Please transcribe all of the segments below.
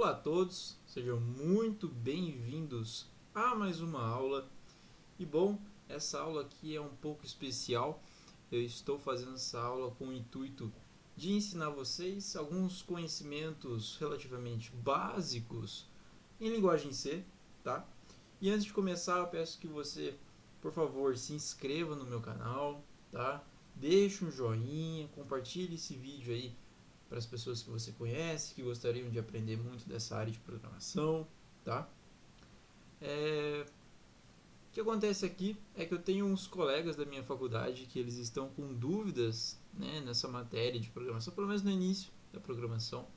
Olá a todos, sejam muito bem-vindos a mais uma aula. E bom, essa aula aqui é um pouco especial. Eu estou fazendo essa aula com o intuito de ensinar vocês alguns conhecimentos relativamente básicos em linguagem C, tá? E antes de começar, eu peço que você, por favor, se inscreva no meu canal, tá? Deixe um joinha, compartilhe esse vídeo aí para as pessoas que você conhece, que gostariam de aprender muito dessa área de programação, tá? É... O que acontece aqui é que eu tenho uns colegas da minha faculdade que eles estão com dúvidas né, nessa matéria de programação, pelo menos no início da programação.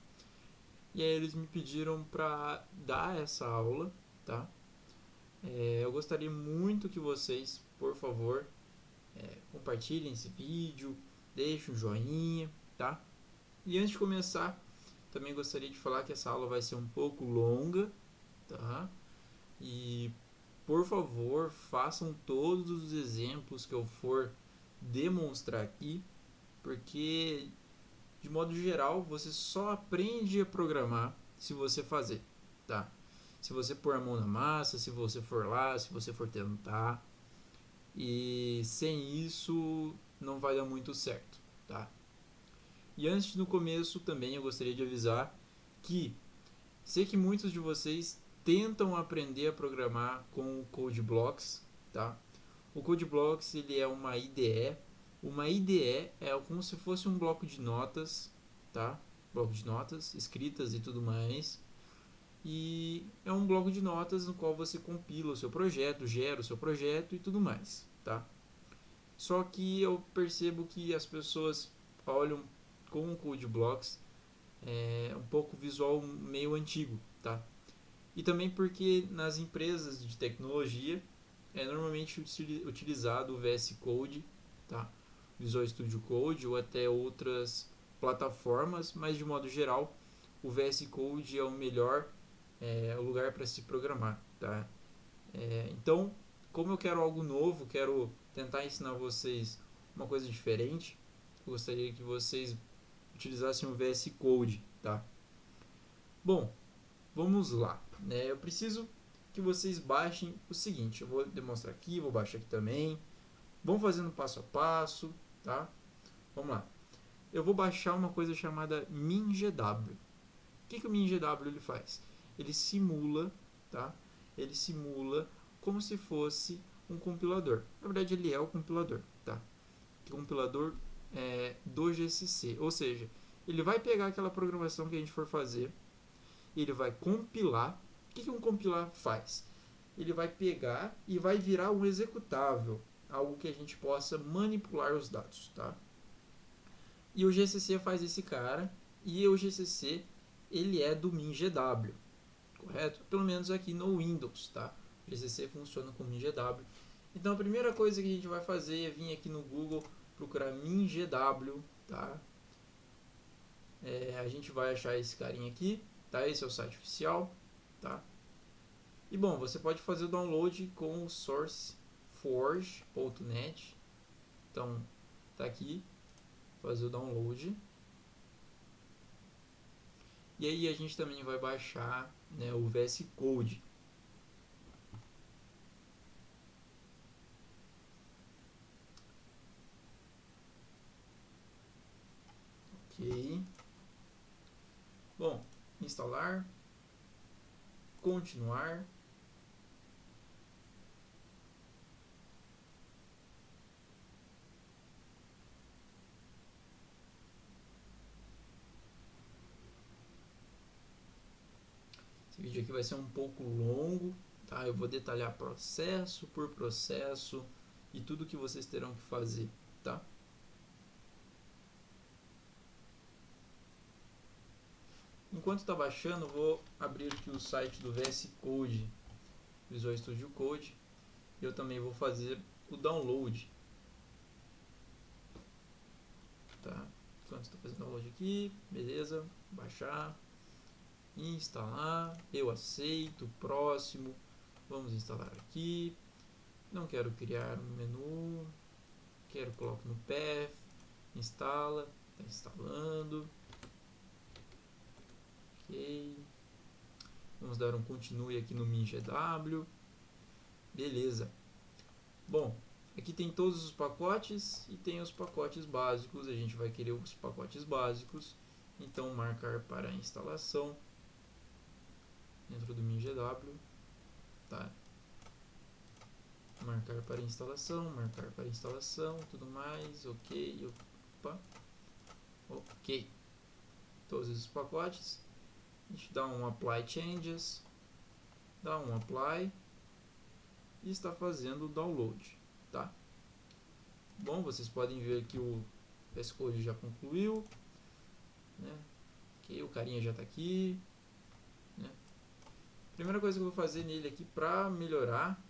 E aí eles me pediram para dar essa aula, tá? É, eu gostaria muito que vocês, por favor, é, compartilhem esse vídeo, deixem um joinha, tá? E antes de começar, também gostaria de falar que essa aula vai ser um pouco longa, tá? E por favor, façam todos os exemplos que eu for demonstrar aqui, porque de modo geral, você só aprende a programar se você fazer, tá? Se você pôr a mão na massa, se você for lá, se você for tentar. E sem isso não vai dar muito certo, tá? E antes do começo também eu gostaria de avisar que sei que muitos de vocês tentam aprender a programar com o CodeBlocks, tá? O CodeBlocks ele é uma IDE. Uma IDE é como se fosse um bloco de notas, tá? Bloco de notas escritas e tudo mais. E é um bloco de notas no qual você compila o seu projeto, gera o seu projeto e tudo mais, tá? Só que eu percebo que as pessoas olham com o CodeBlocks é um pouco visual meio antigo, tá? E também porque nas empresas de tecnologia é normalmente utilizado o VS Code, tá? Visual Studio Code ou até outras plataformas, mas de modo geral o VS Code é o melhor é, lugar para se programar, tá? É, então, como eu quero algo novo, quero tentar ensinar vocês uma coisa diferente, gostaria que vocês utilizassem o VS Code, tá? Bom, vamos lá. Né? Eu preciso que vocês baixem o seguinte. Eu vou demonstrar aqui, vou baixar aqui também. Vamos fazendo passo a passo, tá? Vamos lá. Eu vou baixar uma coisa chamada MinGW. O que, que o MinGW ele faz? Ele simula, tá? Ele simula como se fosse um compilador. Na verdade, ele é o compilador, tá? O compilador é, do GCC. Ou seja, ele vai pegar aquela programação que a gente for fazer, ele vai compilar o que, que um compilar faz? Ele vai pegar e vai virar um executável, algo que a gente possa manipular os dados, tá? E o GCC faz esse cara, e o GCC ele é do MinGW, correto? Pelo menos aqui no Windows, tá? O GCC funciona com MinGW. Então a primeira coisa que a gente vai fazer é vir aqui no Google procurar MinGW, tá? É, a gente vai achar esse carinha aqui, tá? Esse é o site oficial tá? E bom, você pode fazer o download com o sourceforge.net. Então, tá aqui, fazer o download. E aí a gente também vai baixar né, o VS Code. Ok. Bom, instalar continuar. Esse vídeo aqui vai ser um pouco longo, tá? Eu vou detalhar processo por processo e tudo que vocês terão que fazer, tá? Enquanto está baixando, vou abrir aqui o site do VS Code, Visual Studio Code. Eu também vou fazer o download. Tá? Enquanto está fazendo download aqui, beleza, baixar, instalar, eu aceito, próximo, vamos instalar aqui. Não quero criar um menu, quero colocar no path, instala, está instalando Vamos dar um continue aqui no MinGW. Beleza. Bom, aqui tem todos os pacotes e tem os pacotes básicos. A gente vai querer os pacotes básicos. Então, marcar para instalação dentro do MinGW. Tá. Marcar para instalação, marcar para instalação, tudo mais, ok, opa, ok. Todos esses pacotes. A gente dá um apply changes, dá um apply e está fazendo o download, tá? Bom, vocês podem ver que o S-Code já concluiu, né? Ok, o carinha já está aqui, né? Primeira coisa que eu vou fazer nele aqui para melhorar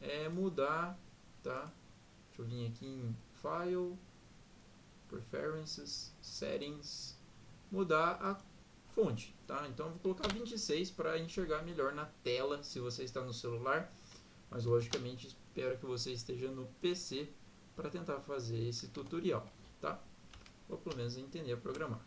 é mudar, tá? Deixa eu vir aqui em File, Preferences, Settings, mudar a fonte, tá? Então eu vou colocar 26 para enxergar melhor na tela se você está no celular, mas logicamente espero que você esteja no PC para tentar fazer esse tutorial, tá? Ou pelo menos entender a programar.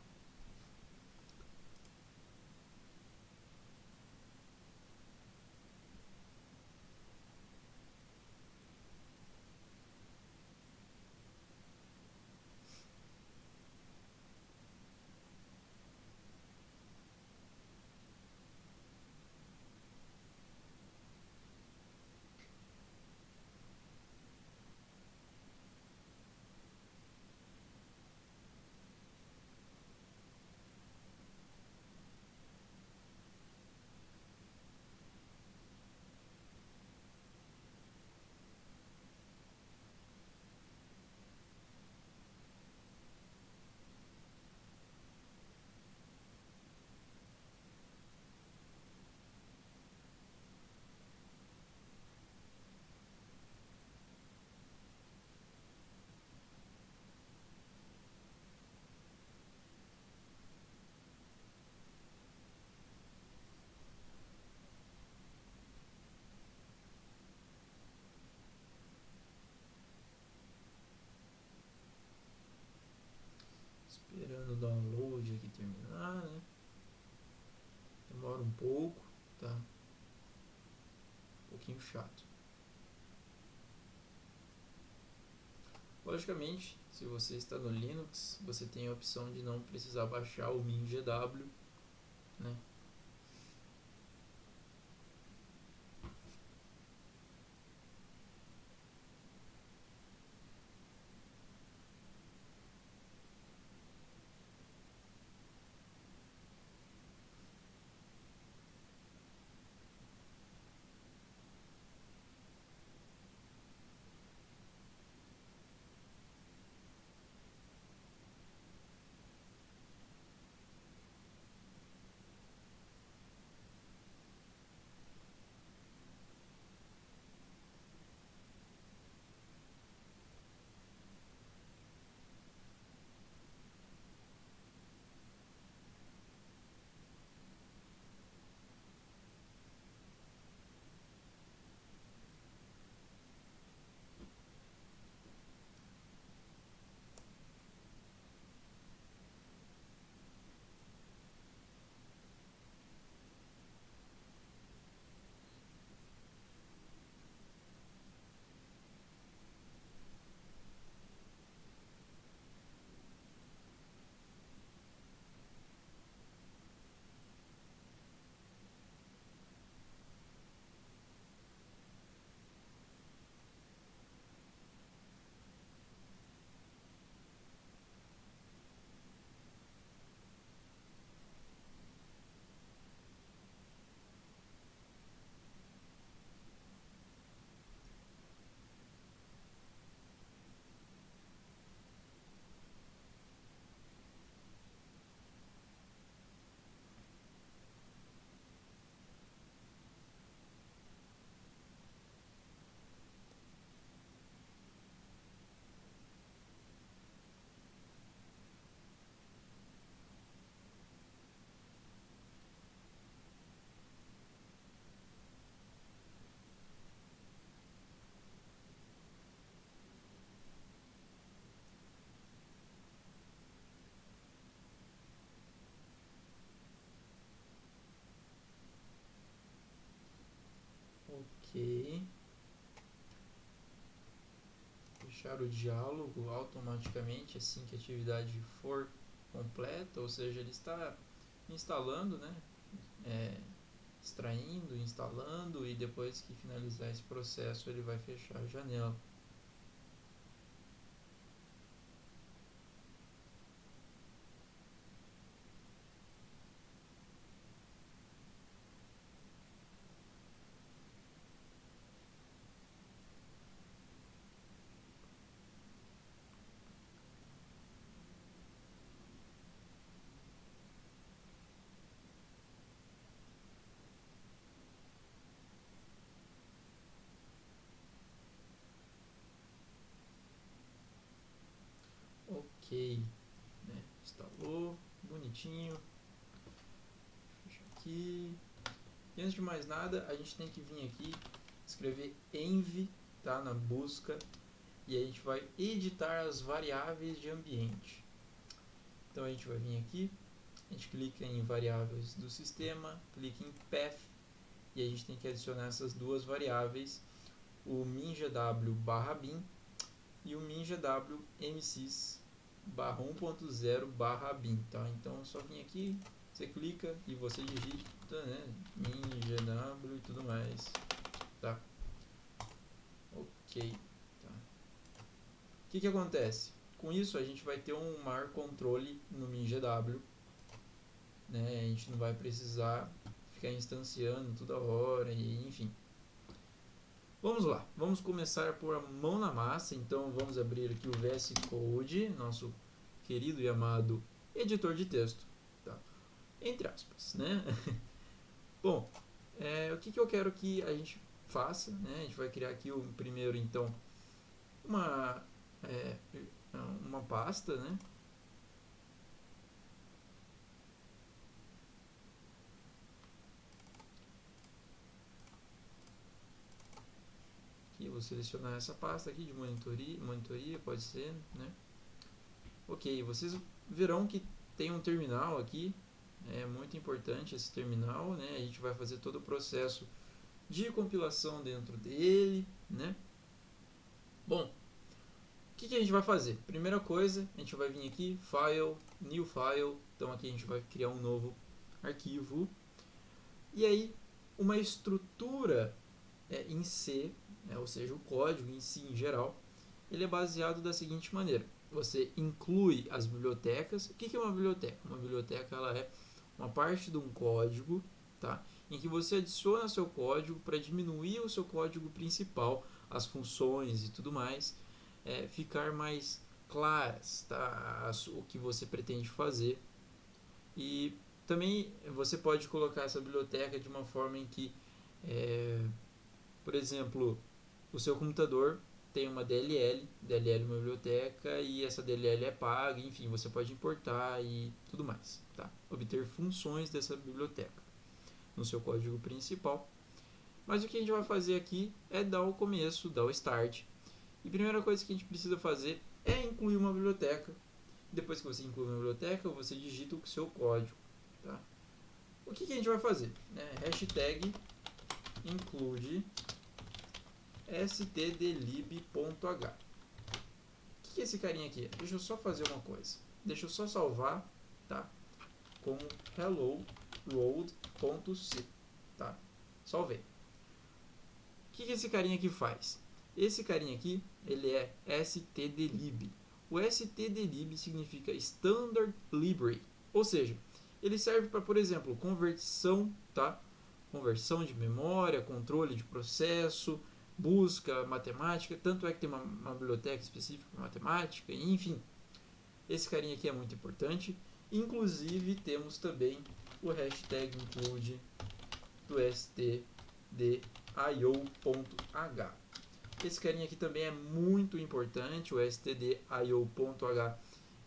esperando o download aqui terminar, né? Demora um pouco, tá? Um pouquinho chato. Logicamente, se você está no Linux, você tem a opção de não precisar baixar o MinGW, né? Fechar o diálogo automaticamente assim que a atividade for completa, ou seja, ele está instalando, né? É, extraindo, instalando e depois que finalizar esse processo ele vai fechar a janela. ok, né? instalou, bonitinho, fecha aqui, e antes de mais nada a gente tem que vir aqui, escrever env, tá, na busca, e a gente vai editar as variáveis de ambiente, então a gente vai vir aqui, a gente clica em variáveis do sistema, clica em path, e a gente tem que adicionar essas duas variáveis, o minjaw barra bin e o minjaw msys barra 1.0 barra bin, tá? Então só vir aqui, você clica e você digita, né, min, e tudo mais, tá? Ok, tá? O que que acontece? Com isso a gente vai ter um maior controle no MinGW, né? A gente não vai precisar ficar instanciando toda hora e enfim. Vamos lá, vamos começar por a mão na massa, então vamos abrir aqui o VS Code, nosso querido e amado editor de texto, tá? entre aspas, né? Bom, é, o que, que eu quero que a gente faça, né? A gente vai criar aqui o primeiro, então, uma, é, uma pasta, né? Aqui, vou selecionar essa pasta aqui de monitoria, monitoria pode ser, né? Ok, vocês verão que tem um terminal aqui, é muito importante esse terminal, né? A gente vai fazer todo o processo de compilação dentro dele, né? Bom, o que, que a gente vai fazer? Primeira coisa, a gente vai vir aqui, File, New File, então aqui a gente vai criar um novo arquivo, e aí uma estrutura é, em C né, ou seja, o código em si, em geral, ele é baseado da seguinte maneira. Você inclui as bibliotecas. O que é uma biblioteca? Uma biblioteca ela é uma parte de um código tá, em que você adiciona seu código para diminuir o seu código principal, as funções e tudo mais, é, ficar mais claras tá, o que você pretende fazer. E também você pode colocar essa biblioteca de uma forma em que, é, por exemplo, o seu computador tem uma DLL, DLL é uma biblioteca e essa DLL é paga, enfim, você pode importar e tudo mais, tá? Obter funções dessa biblioteca no seu código principal. Mas o que a gente vai fazer aqui é dar o começo, dar o start. E a primeira coisa que a gente precisa fazer é incluir uma biblioteca. Depois que você inclui uma biblioteca, você digita o seu código, tá? O que, que a gente vai fazer? Né? Hashtag include stdlib.h. O que é esse carinha aqui? Deixa eu só fazer uma coisa. Deixa eu só salvar, tá? Como hello world.c, tá? Salvei. O que, esse carinha aqui faz? Esse carinha aqui, ele é stdlib. O stdlib significa Standard Library, ou seja, ele serve para, por exemplo, conversão, tá? Conversão de memória, controle de processo, busca matemática, tanto é que tem uma, uma biblioteca específica para matemática, enfim. Esse carinha aqui é muito importante. Inclusive temos também o hashtag include do stdio.h. Esse carinha aqui também é muito importante, o stdio.h.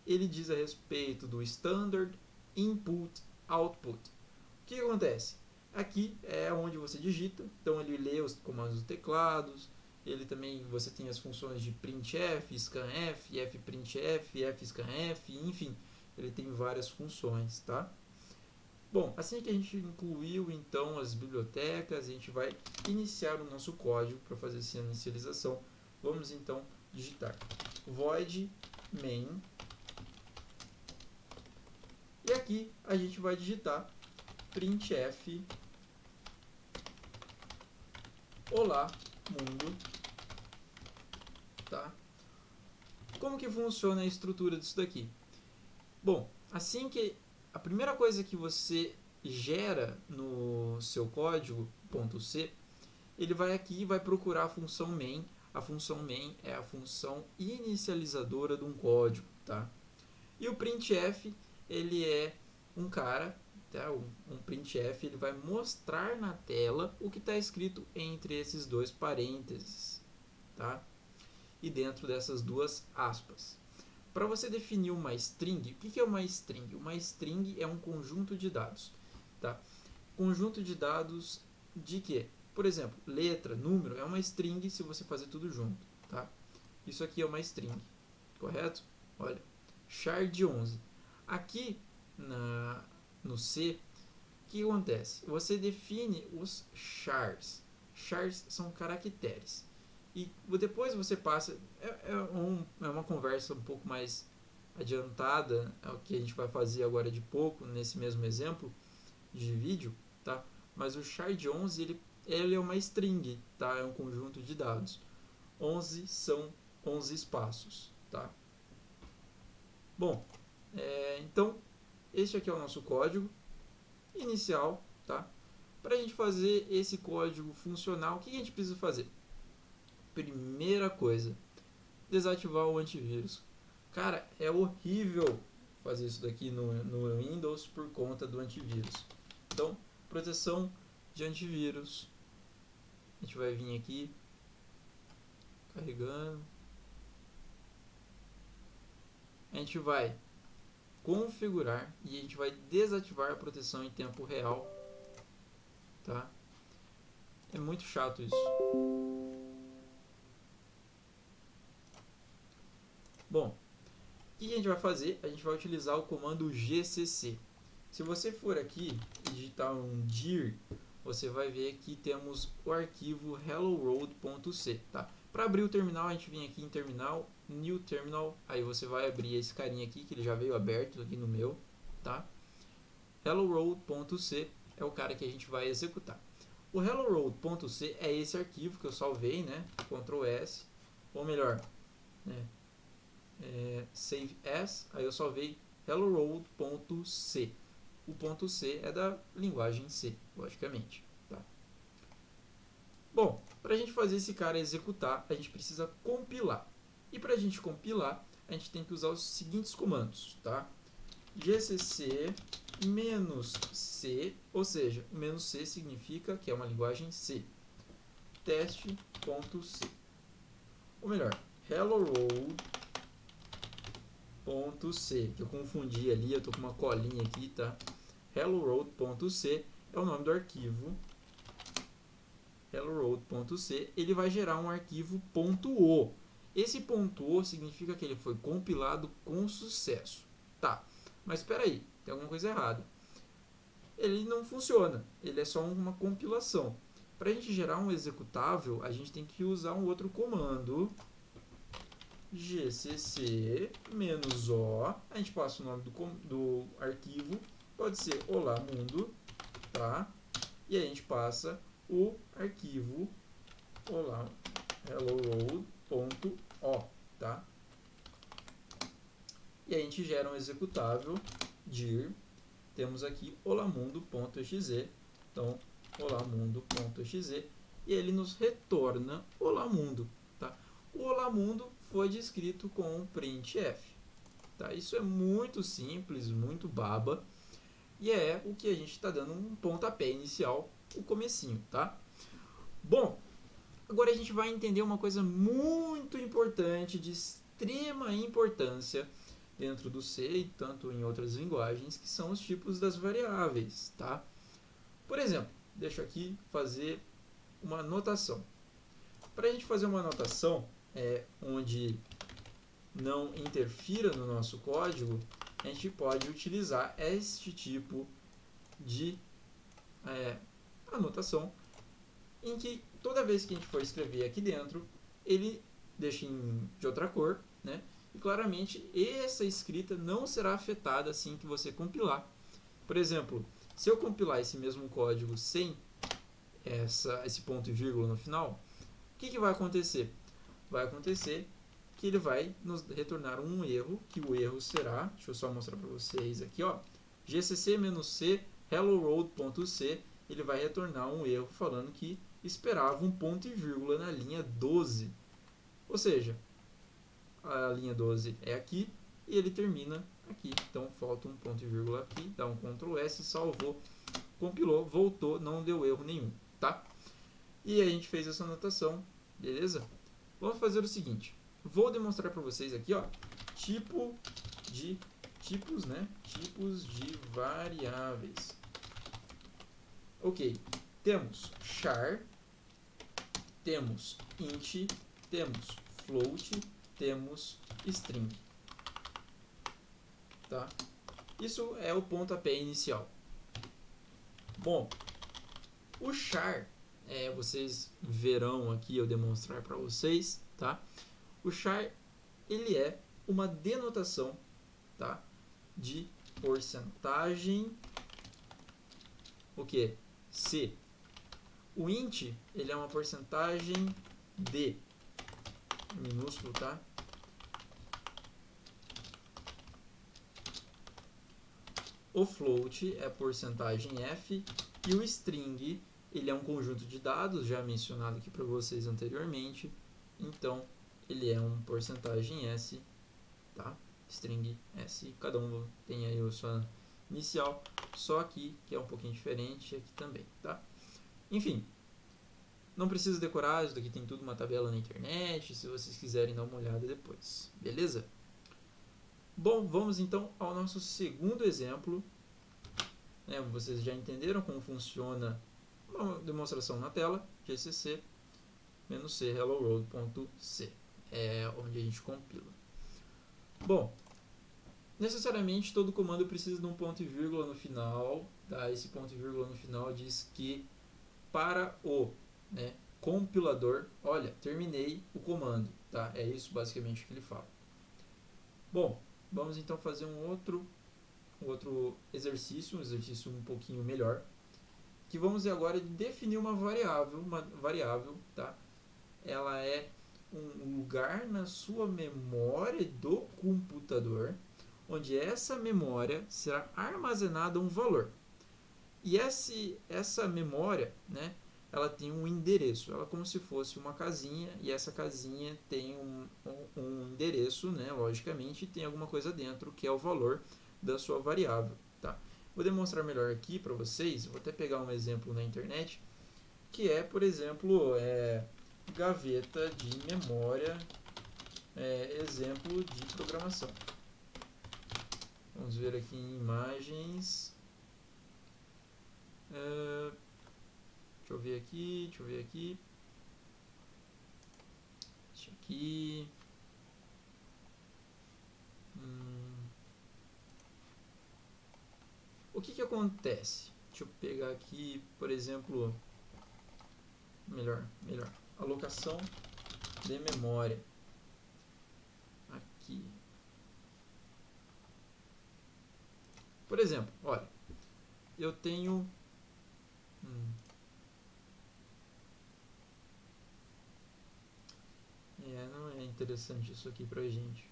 Ele diz a respeito do standard input output. O que acontece? Aqui é onde você digita, então ele lê os comandos do teclados, ele também você tem as funções de printf, scanf, fprintf, fscanf, enfim, ele tem várias funções, tá? Bom, assim que a gente incluiu então as bibliotecas, a gente vai iniciar o nosso código para fazer essa inicialização. Vamos então digitar. Void main. E aqui a gente vai digitar printf olá mundo tá como que funciona a estrutura disso daqui bom assim que a primeira coisa que você gera no seu código .c, ele vai aqui e vai procurar a função main. A função main é a função inicializadora de um código, tá? E o printf, ele é um cara, um, um printf, ele vai mostrar na tela o que está escrito entre esses dois parênteses, tá? E dentro dessas duas aspas. Para você definir uma string, o que é uma string? Uma string é um conjunto de dados. Tá? Conjunto de dados de quê? Por exemplo, letra, número é uma string se você fazer tudo junto. Tá? Isso aqui é uma string, correto? Olha, char de 11. Aqui na, no C, o que acontece? Você define os chars. Chars são caracteres. E depois você passa. É, é, um, é uma conversa um pouco mais adiantada, é o que a gente vai fazer agora de pouco, nesse mesmo exemplo de vídeo, tá? Mas o shard 11 ele, ele é uma string, tá? É um conjunto de dados. 11 são 11 espaços, tá? Bom, é, então este aqui é o nosso código inicial, tá? Para a gente fazer esse código funcional, o que a gente precisa fazer? primeira coisa, desativar o antivírus. Cara, é horrível fazer isso daqui no, no Windows por conta do antivírus. Então, proteção de antivírus. A gente vai vir aqui, carregando. A gente vai configurar e a gente vai desativar a proteção em tempo real. Tá? É muito chato isso. Bom, o que a gente vai fazer? A gente vai utilizar o comando gcc. Se você for aqui e digitar um dir, você vai ver que temos o arquivo helloworld.c, tá? Para abrir o terminal, a gente vem aqui em terminal, new terminal, aí você vai abrir esse carinha aqui, que ele já veio aberto aqui no meu, tá? helloworld.c é o cara que a gente vai executar. O helloworld.c é esse arquivo que eu salvei, né? Ctrl S, ou melhor, né? é, save as, aí eu salvei helloworld.c. O ponto C é da linguagem C, logicamente. Tá? Bom, para a gente fazer esse cara executar, a gente precisa compilar. E para a gente compilar, a gente tem que usar os seguintes comandos. Tá? gcc menos C, ou seja, menos C significa que é uma linguagem C. Teste.c. Ou melhor, hello world hello.c, que eu confundi ali, eu tô com uma colinha aqui, tá? helloworld.c é o nome do arquivo helloworld.c, ele vai gerar um arquivo .o. Esse .o significa que ele foi compilado com sucesso. Tá, mas espera aí, tem alguma coisa errada. Ele não funciona, ele é só uma compilação. Para a gente gerar um executável, a gente tem que usar um outro comando gcc o, a gente passa o nome do, do arquivo, pode ser olá mundo, tá? E a gente passa o arquivo olá hello tá? E a gente gera um executável dir, temos aqui olamundo.exe, então olamundo.exe, e ele nos retorna olamundo, tá? O olamundo foi descrito com um printf. Tá? Isso é muito simples, muito baba, e é o que a gente está dando um pontapé inicial, o comecinho, tá? Bom, agora a gente vai entender uma coisa muito importante, de extrema importância dentro do C e tanto em outras linguagens, que são os tipos das variáveis, tá? Por exemplo, deixa aqui fazer uma anotação. Para a gente fazer uma anotação, é, onde não interfira no nosso código, a gente pode utilizar este tipo de é, anotação em que toda vez que a gente for escrever aqui dentro, ele deixa em, de outra cor, né? E claramente essa escrita não será afetada assim que você compilar. Por exemplo, se eu compilar esse mesmo código sem essa, esse ponto e vírgula no final, o que, que vai acontecer? Vai acontecer que ele vai nos retornar um erro, que o erro será, deixa eu só mostrar para vocês aqui, ó, gcc-c hello-road.c, ele vai retornar um erro falando que esperava um ponto e vírgula na linha 12. Ou seja, a linha 12 é aqui e ele termina aqui. Então falta um ponto e vírgula aqui, dá um Ctrl S, salvou, compilou, voltou, não deu erro nenhum, tá? E a gente fez essa anotação, beleza? Vamos fazer o seguinte, vou demonstrar para vocês aqui, ó, tipo de tipos, né? Tipos de variáveis. Ok, temos char, temos int, temos float, temos string. Tá? Isso é o pontapé inicial. Bom, o char, é, vocês verão aqui eu demonstrar para vocês, tá? O char, ele é uma denotação, tá? De porcentagem, o que? C. O int, ele é uma porcentagem D, minúsculo, tá? O float é porcentagem F e o string, ele é um conjunto de dados, já mencionado aqui para vocês anteriormente, então ele é um porcentagem S, tá? String S, cada um tem aí a sua inicial, só aqui que é um pouquinho diferente, aqui também, tá? Enfim, não precisa decorar, isso daqui tem tudo uma tabela na internet, se vocês quiserem dar uma olhada depois, beleza? Bom, vamos então ao nosso segundo exemplo. Né, vocês já entenderam como funciona uma demonstração na tela, gcc "-c hello-road.c, é onde a gente compila. Bom, necessariamente todo comando precisa de um ponto e vírgula no final, tá? esse ponto e vírgula no final diz que para o né, compilador, olha, terminei o comando, tá? É isso basicamente que ele fala. Bom, vamos então fazer um outro, um outro exercício, um exercício um pouquinho melhor, que vamos agora definir uma variável, uma variável, tá? Ela é um lugar na sua memória do computador, onde essa memória será armazenada um valor. E esse, essa memória, né, ela tem um endereço, ela é como se fosse uma casinha, e essa casinha tem um, um, um endereço, né, logicamente, e tem alguma coisa dentro, que é o valor da sua variável. Tá? Vou demonstrar melhor aqui para vocês, vou até pegar um exemplo na internet, que é, por exemplo, é, gaveta de memória, é, exemplo de programação. Vamos ver aqui em imagens. Uh, deixa eu ver aqui, deixa eu ver aqui. Deixa aqui. Hum. O que que acontece? Deixa eu pegar aqui, por exemplo, melhor, melhor, alocação de memória. Aqui. Por exemplo, olha, eu tenho É, não é interessante isso aqui pra gente.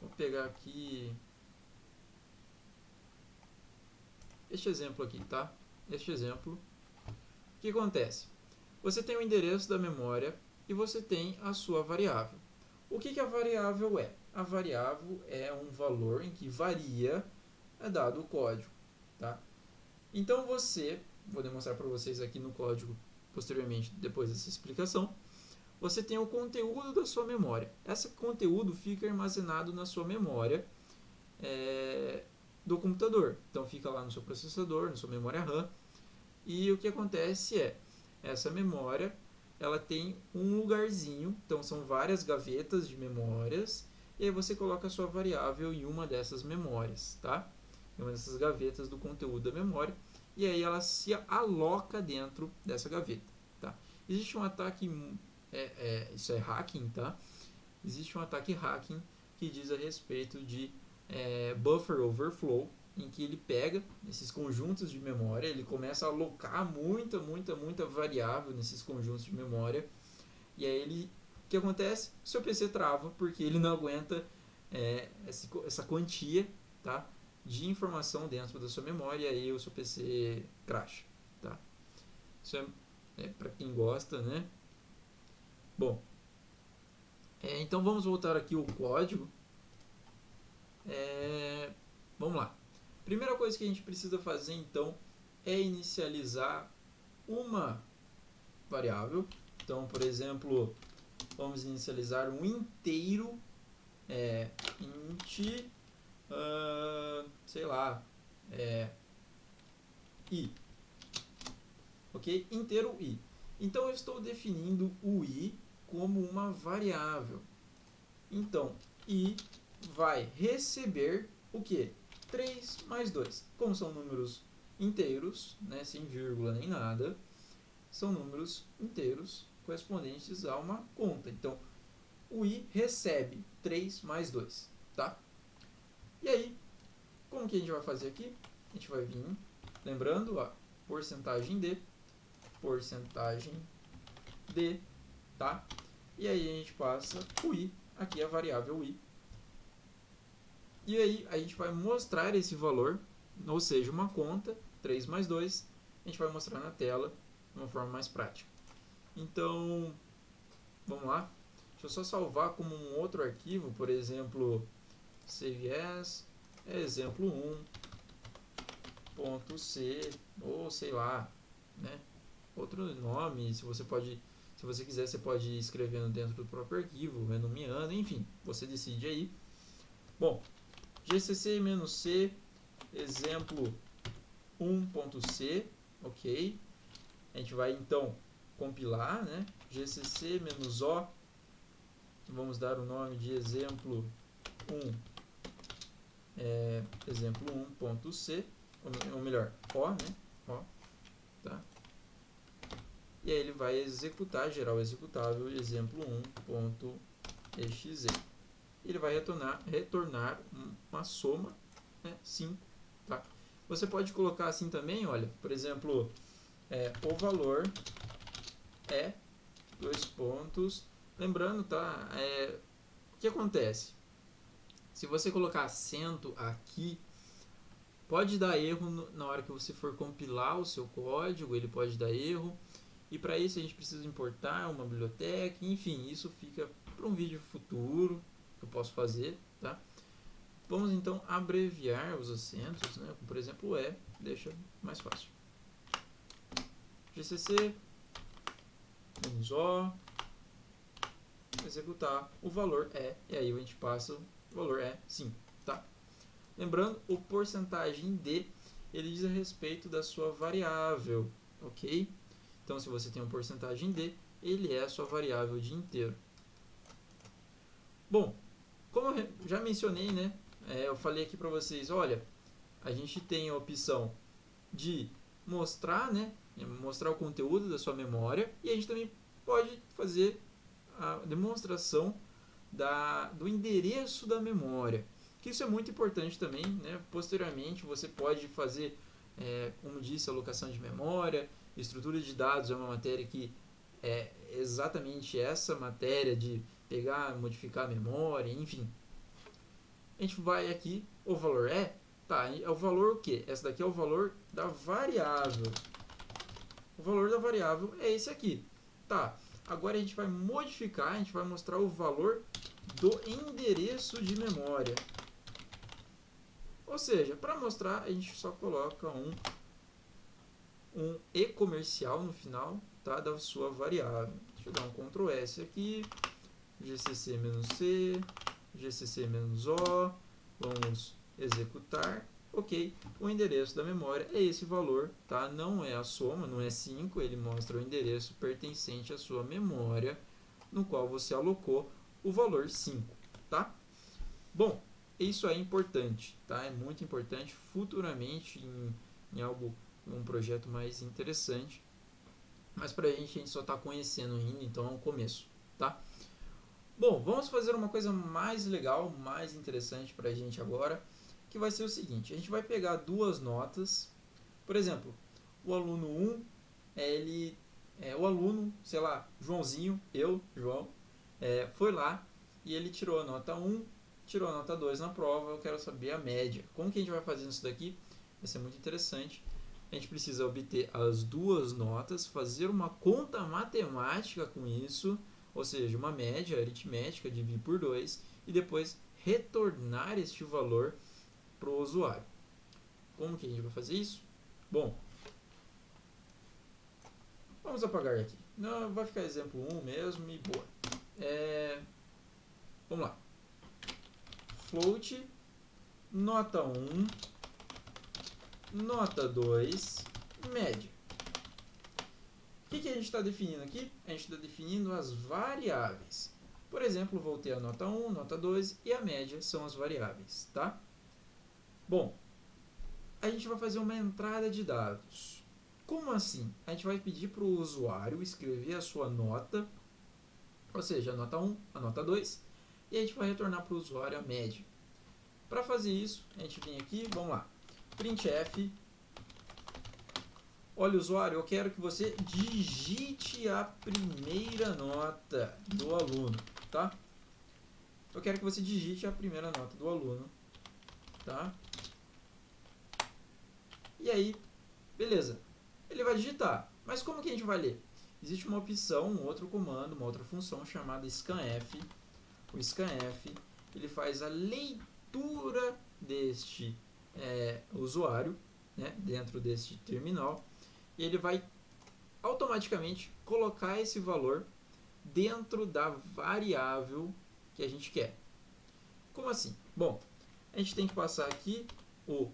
Vou pegar aqui este exemplo aqui, tá? Este exemplo. O que acontece? Você tem o endereço da memória e você tem a sua variável. O que, que a variável é? A variável é um valor em que varia é dado o código, tá? Então você, vou demonstrar para vocês aqui no código posteriormente, depois dessa explicação, você tem o conteúdo da sua memória. Esse conteúdo fica armazenado na sua memória é, do computador. Então fica lá no seu processador, na sua memória RAM. E o que acontece é, essa memória ela tem um lugarzinho, então são várias gavetas de memórias, e aí você coloca a sua variável em uma dessas memórias, tá? em uma dessas gavetas do conteúdo da memória, e aí ela se aloca dentro dessa gaveta. Tá? Existe um ataque, é, é, isso é hacking, tá? Existe um ataque hacking que diz a respeito de é, buffer overflow, em que ele pega esses conjuntos de memória, ele começa a alocar muita, muita, muita variável nesses conjuntos de memória, e aí ele, o que acontece? O seu PC trava porque ele não aguenta é, essa quantia, tá? de informação dentro da sua memória e aí o seu PC crash, tá? Isso é, é para quem gosta, né? Bom, é, então vamos voltar aqui o código. É, vamos lá. Primeira coisa que a gente precisa fazer então é inicializar uma variável. Então, por exemplo, vamos inicializar um inteiro é, int uh, sei lá, é, i. Ok? Inteiro i. Então, eu estou definindo o i como uma variável. Então, i vai receber o que? 3 mais 2. Como são números inteiros, né, sem vírgula nem nada, são números inteiros correspondentes a uma conta. Então, o i recebe 3 mais 2. Tá? E aí, como que a gente vai fazer aqui? A gente vai vir, lembrando, a porcentagem de, porcentagem de, tá? E aí a gente passa o i, aqui a variável i. E aí a gente vai mostrar esse valor, ou seja, uma conta, 3 mais 2, a gente vai mostrar na tela de uma forma mais prática. Então, vamos lá. Deixa eu só salvar como um outro arquivo, por exemplo, save as, exemplo 1, ponto C, ou sei lá, né? Outro nome, se você pode, se você quiser, você pode ir escrevendo dentro do próprio arquivo, renomeando, enfim, você decide aí. Bom, gcc-c, exemplo 1.c, ok? A gente vai então compilar, né? gcc-o, vamos dar o nome de exemplo 1 é, exemplo 1.c, ou melhor, O, né? E aí ele vai executar, gerar o executável exemplo 1.exe. Ele vai retornar, retornar uma soma, né? 5, tá? Você pode colocar assim também, olha, por exemplo, é, o valor é dois pontos. Lembrando, tá? É, o que acontece? Se você colocar acento aqui, pode dar erro na hora que você for compilar o seu código, ele pode dar erro. E para isso a gente precisa importar uma biblioteca, enfim, isso fica para um vídeo futuro que eu posso fazer, tá? Vamos então abreviar os acentos, né? por exemplo o E, deixa mais fácil. GCC, O, executar, o valor é, e aí a gente passa o valor é 5, tá? Lembrando, o porcentagem de, ele diz a respeito da sua variável, ok? Então, se você tem um porcentagem de, ele é a sua variável de inteiro. Bom, como eu já mencionei, né? É, eu falei aqui para vocês, olha, a gente tem a opção de mostrar, né? Mostrar o conteúdo da sua memória e a gente também pode fazer a demonstração da, do endereço da memória. Que isso é muito importante também. Né? Posteriormente, você pode fazer, é, como disse, alocação de memória. Estrutura de dados é uma matéria que é exatamente essa matéria de pegar, modificar a memória, enfim. A gente vai aqui, o valor é, tá, é o valor o que? Essa daqui é o valor da variável. O valor da variável é esse aqui. Tá, agora a gente vai modificar, a gente vai mostrar o valor do endereço de memória. Ou seja, para mostrar, a gente só coloca um, um e comercial no final tá, da sua variável. Deixa eu dar um Ctrl S aqui, gcc-c, gcc-o, vamos executar. Ok, o endereço da memória é esse valor, tá? não é a soma, não é 5, ele mostra o endereço pertencente à sua memória, no qual você alocou o valor 5, tá? Bom, isso é importante, tá? É muito importante futuramente em, em algo, um projeto mais interessante. Mas para a gente, a gente só está conhecendo ainda, então é um começo, tá? Bom, vamos fazer uma coisa mais legal, mais interessante para a gente agora, que vai ser o seguinte: a gente vai pegar duas notas, por exemplo, o aluno 1, ele, é, o aluno, sei lá, Joãozinho, eu, João, é, foi lá e ele tirou a nota 1, tirou a nota 2 na prova, eu quero saber a média. Como que a gente vai fazer isso daqui? Vai ser muito interessante. A gente precisa obter as duas notas, fazer uma conta matemática com isso, ou seja, uma média aritmética, dividir por 2, e depois retornar este valor para o usuário. Como que a gente vai fazer isso? Bom, vamos apagar aqui. Não, vai ficar exemplo 1 mesmo e boa. É, vamos lá float, nota 1, nota 2, média. O que, que a gente está definindo aqui? A gente está definindo as variáveis. Por exemplo, vou ter a nota 1, nota 2 e a média são as variáveis, tá? Bom, a gente vai fazer uma entrada de dados. Como assim? A gente vai pedir para o usuário escrever a sua nota, ou seja, a nota 1, a nota 2, e a gente vai retornar para o usuário a média. Para fazer isso, a gente vem aqui, vamos lá, printf, olha usuário, eu quero que você digite a primeira nota do aluno, tá? Eu quero que você digite a primeira nota do aluno, tá? E aí, beleza, ele vai digitar, mas como que a gente vai ler? Existe uma opção, um outro comando, uma outra função chamada scanf, o scanf ele faz a leitura deste é, usuário né, dentro deste terminal e ele vai automaticamente colocar esse valor dentro da variável que a gente quer. Como assim? Bom, a gente tem que passar aqui o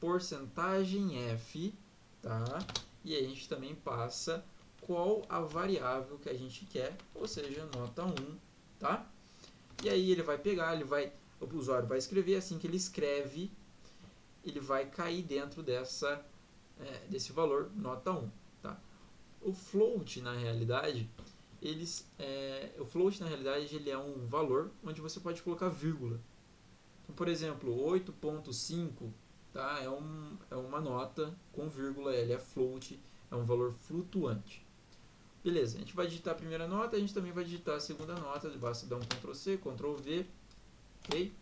porcentagem f, tá? E a gente também passa qual a variável que a gente quer, ou seja, nota 1, tá? E aí ele vai pegar, ele vai, o usuário vai escrever, assim que ele escreve, ele vai cair dentro dessa, é, desse valor, nota 1. Tá? O float, na realidade, eles, é, o float, na realidade, ele é um valor onde você pode colocar vírgula. Então, por exemplo, 8.5 tá? é, um, é uma nota com vírgula, ele é float, é um valor flutuante. Beleza, a gente vai digitar a primeira nota, a gente também vai digitar a segunda nota, basta dar um Ctrl C, Ctrl V, ok?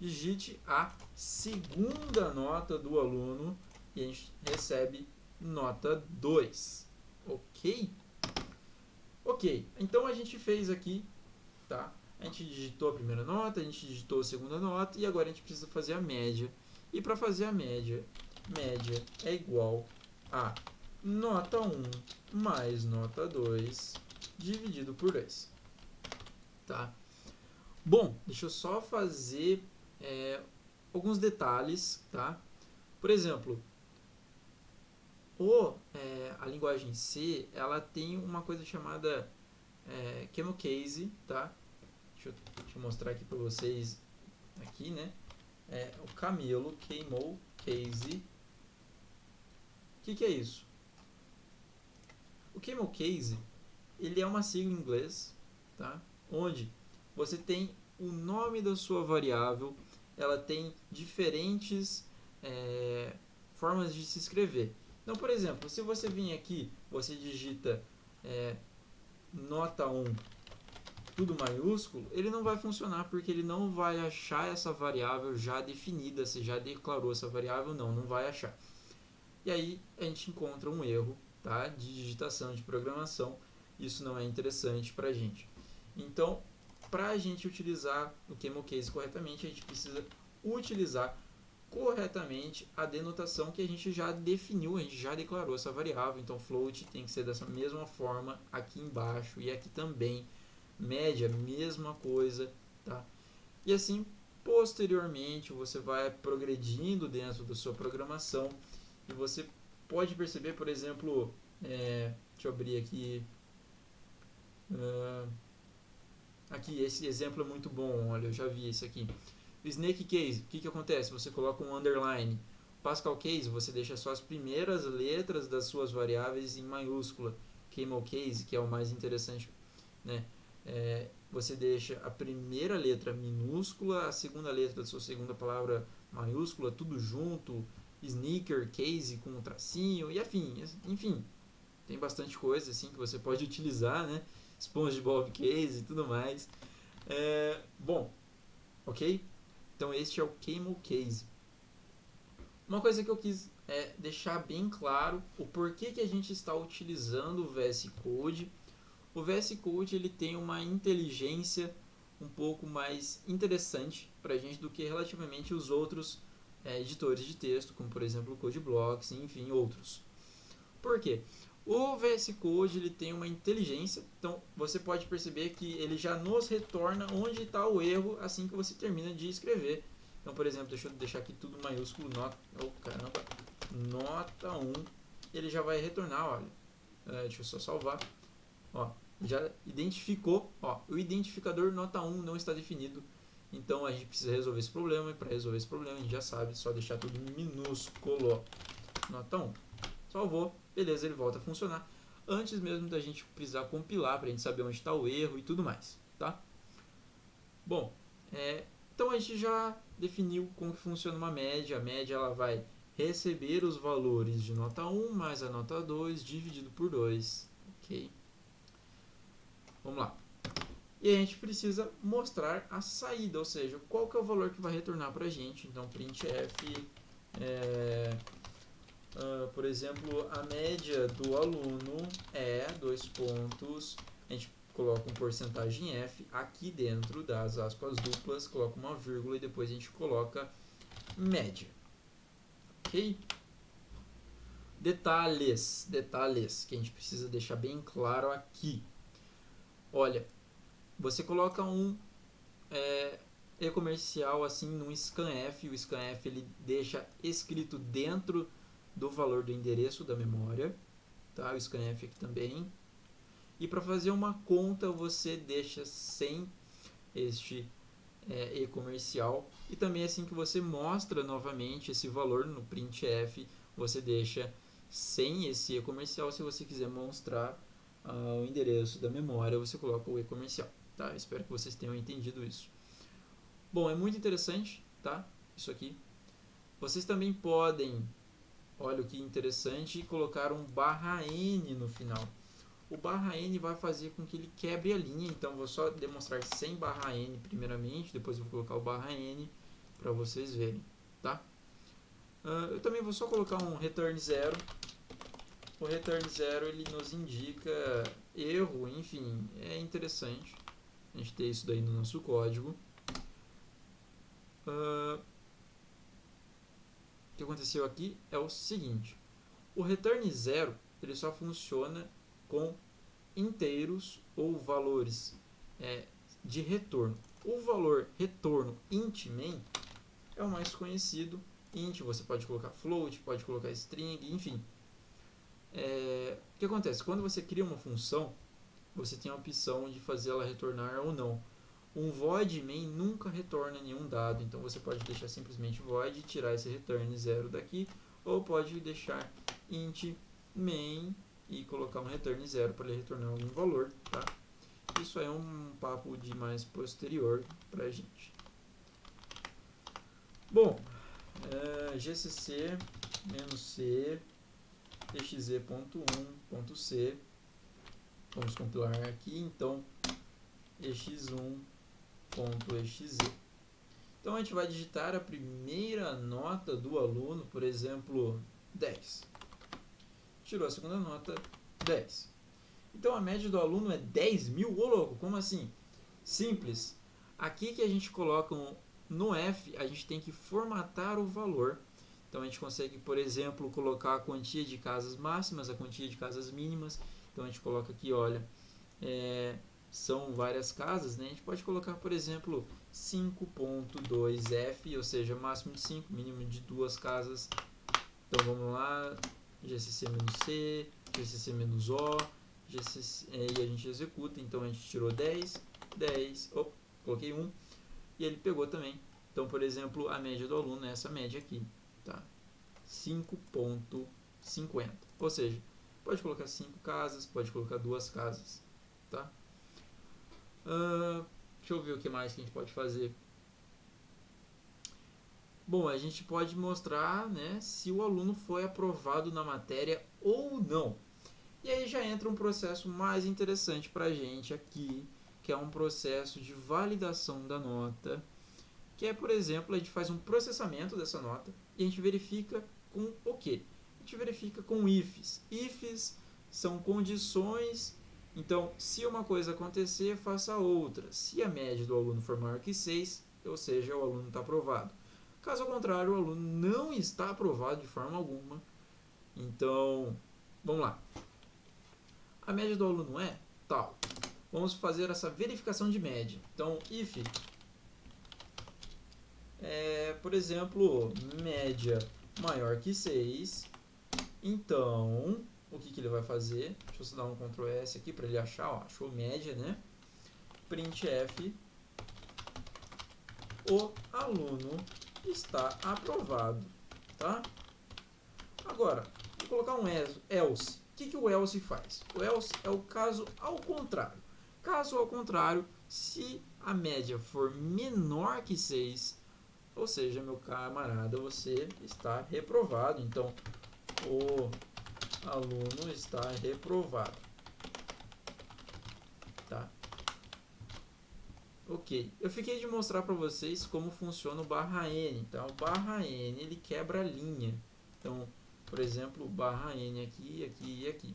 Digite a segunda nota do aluno e a gente recebe nota 2, ok? Ok, então a gente fez aqui, tá? A gente digitou a primeira nota, a gente digitou a segunda nota e agora a gente precisa fazer a média. E para fazer a média, média é igual a nota 1 mais nota 2 dividido por 2. Tá? Bom, deixa eu só fazer é, alguns detalhes. Tá? Por exemplo, o, é, a linguagem C ela tem uma coisa chamada é, Case. Tá? Deixa, eu, deixa eu mostrar aqui para vocês aqui, né? É, o camelo queimou case. O que, que é isso? O camel case ele é uma sigla em inglês, tá? Onde você tem o nome da sua variável, ela tem diferentes é, formas de se escrever. Então, por exemplo, se você vir aqui, você digita é, nota 1 tudo maiúsculo, ele não vai funcionar porque ele não vai achar essa variável já definida, se já declarou essa variável, não, não vai achar. E aí a gente encontra um erro tá? de digitação, de programação. Isso não é interessante para a gente. Então, para a gente utilizar o Camel Case corretamente, a gente precisa utilizar corretamente a denotação que a gente já definiu, a gente já declarou essa variável. Então, float tem que ser dessa mesma forma aqui embaixo e aqui também. Média, mesma coisa, tá? E assim, posteriormente, você vai progredindo dentro da sua programação e você pode perceber, por exemplo, é, deixa eu abrir aqui. Uh, aqui, esse exemplo é muito bom, olha, eu já vi esse aqui. Snake Case, o que, que acontece? Você coloca um underline. Pascal Case, você deixa só as primeiras letras das suas variáveis em maiúscula. Camel Case, que é o mais interessante, né? É, você deixa a primeira letra minúscula, a segunda letra da sua segunda palavra maiúscula, tudo junto, sneaker, case com um tracinho, e afim, enfim, tem bastante coisa assim que você pode utilizar, né? SpongeBob case e tudo mais. É, bom, ok? Então este é o Camel Case. Uma coisa que eu quis é deixar bem claro o porquê que a gente está utilizando o VS Code. O VS Code ele tem uma inteligência um pouco mais interessante para a gente do que relativamente os outros é, editores de texto, como por exemplo o CodeBlocks, enfim, outros. Por quê? O VS Code ele tem uma inteligência, então você pode perceber que ele já nos retorna onde está o erro assim que você termina de escrever. Então, por exemplo, deixa eu deixar aqui tudo maiúsculo, nota, oh, caramba, nota 1, ele já vai retornar, olha, é, deixa eu só salvar, ó, já identificou, ó, o identificador nota 1 não está definido, então a gente precisa resolver esse problema, e para resolver esse problema a gente já sabe, só deixar tudo minúsculo, nota 1. Salvou, beleza, ele volta a funcionar, antes mesmo da gente precisar compilar, para a gente saber onde está o erro e tudo mais, tá? Bom, é, então a gente já definiu como que funciona uma média, a média ela vai receber os valores de nota 1 mais a nota 2 dividido por 2, ok? Vamos lá. E a gente precisa mostrar a saída, ou seja, qual que é o valor que vai retornar para a gente. Então, printf, é, uh, por exemplo, a média do aluno é dois pontos. A gente coloca um porcentagem f aqui dentro das aspas duplas, coloca uma vírgula e depois a gente coloca média. Ok? Detalhes, detalhes que a gente precisa deixar bem claro aqui. Olha, você coloca um é, e-comercial assim no scanf, o scanf ele deixa escrito dentro do valor do endereço da memória, tá? O scanf aqui também. E para fazer uma conta você deixa sem este é, e-comercial e também assim que você mostra novamente esse valor no printf, você deixa sem esse e-comercial se você quiser mostrar uh, o endereço da memória, você coloca o e-comercial. Tá? Espero que vocês tenham entendido isso. Bom, é muito interessante, tá? Isso aqui. Vocês também podem, olha que interessante, colocar um barra N no final. O barra N vai fazer com que ele quebre a linha, então vou só demonstrar sem barra N primeiramente, depois eu vou colocar o barra N para vocês verem, tá? Uh, eu também vou só colocar um return zero o return zero ele nos indica erro, enfim, é interessante a gente ter isso daí no nosso código. Uh, que aconteceu aqui é o seguinte, o return zero ele só funciona com inteiros ou valores é, de retorno. O valor retorno int main é o mais conhecido. Int você pode colocar float, pode colocar string, enfim. É, o que acontece? Quando você cria uma função, você tem a opção de fazer ela retornar ou não. Um void main nunca retorna nenhum dado, então você pode deixar simplesmente void e tirar esse return zero daqui, ou pode deixar int main e colocar um return zero para ele retornar algum valor, tá? Isso é um papo de mais posterior para a gente. Bom, é, gcc "-c" exe.1.c. Vamos compilar aqui, então, ex1.exe. Então, a gente vai digitar a primeira nota do aluno, por exemplo, 10. Tirou a segunda nota, 10. Então, a média do aluno é 10 mil? Ô, louco, como assim? Simples. Aqui que a gente coloca um, no F, a gente tem que formatar o valor então a gente consegue, por exemplo, colocar a quantia de casas máximas, a quantia de casas mínimas. Então a gente coloca aqui, olha, é, são várias casas, né? A gente pode colocar, por exemplo, 5.2f, ou seja, máximo de 5, mínimo de duas casas. Então vamos lá, GCC-C, GCC-O, GCC, é, e a gente executa. Então a gente tirou 10, 10, op, coloquei 1, e ele pegou também Então, por exemplo, a média do aluno é essa média aqui, tá? 5.50. Ou seja, pode colocar 5 casas, pode colocar duas casas, tá? Uh, deixa eu ver o que mais que a gente pode fazer. Bom, a gente pode mostrar né, se o aluno foi aprovado na matéria ou não. E aí já entra um processo mais interessante para a gente aqui, que é um processo de validação da nota, que é, por exemplo, a gente faz um processamento dessa nota e a gente verifica com o quê? A gente verifica com ifs. Ifs são condições, então se uma coisa acontecer, faça outra. Se a média do aluno for maior que 6, ou seja, o aluno está aprovado. Caso contrário, o aluno não está aprovado de forma alguma. Então, vamos lá. A média do aluno é tal. Vamos fazer essa verificação de média. Então, if, é, por exemplo, média maior que 6, então, o que, que ele vai fazer? Deixa eu dar um Ctrl S aqui para ele achar, ó, achou média, né? printf, o aluno está aprovado, tá? Agora, vou colocar um else. O que, que o else faz? O else é o caso ao contrário. Caso ao contrário, se a média for menor que 6, ou seja, meu camarada, você está reprovado. Então, o aluno está reprovado. Tá? Ok, eu fiquei de mostrar para vocês como funciona o barra N. Então, o barra N ele quebra a linha. Então, por exemplo, barra N aqui, aqui e aqui.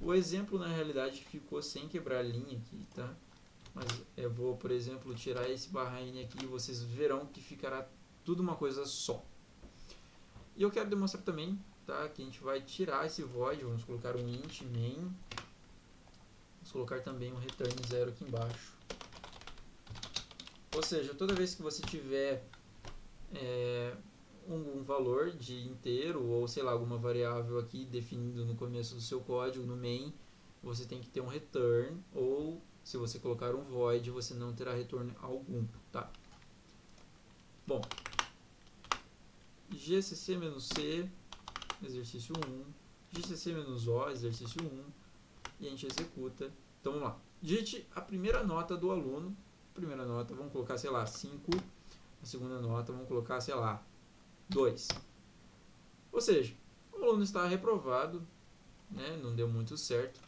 O exemplo na realidade ficou sem quebrar a linha aqui, tá? Mas eu vou, por exemplo, tirar esse barra N aqui e vocês verão que ficará tudo uma coisa só. E eu quero demonstrar também, tá? Que a gente vai tirar esse void, vamos colocar um int main. Vamos colocar também um return zero aqui embaixo. Ou seja, toda vez que você tiver é, um, um, valor de inteiro ou sei lá alguma variável aqui definido no começo do seu código no main, você tem que ter um return ou se você colocar um void você não terá retorno algum, tá? Bom, gcc-c exercício 1, gcc-o exercício 1 e a gente executa. Então vamos lá. Digite a primeira nota do aluno primeira nota, vamos colocar, sei lá, 5. A segunda nota, vamos colocar, sei lá, 2. Ou seja, o aluno está reprovado, né? não deu muito certo.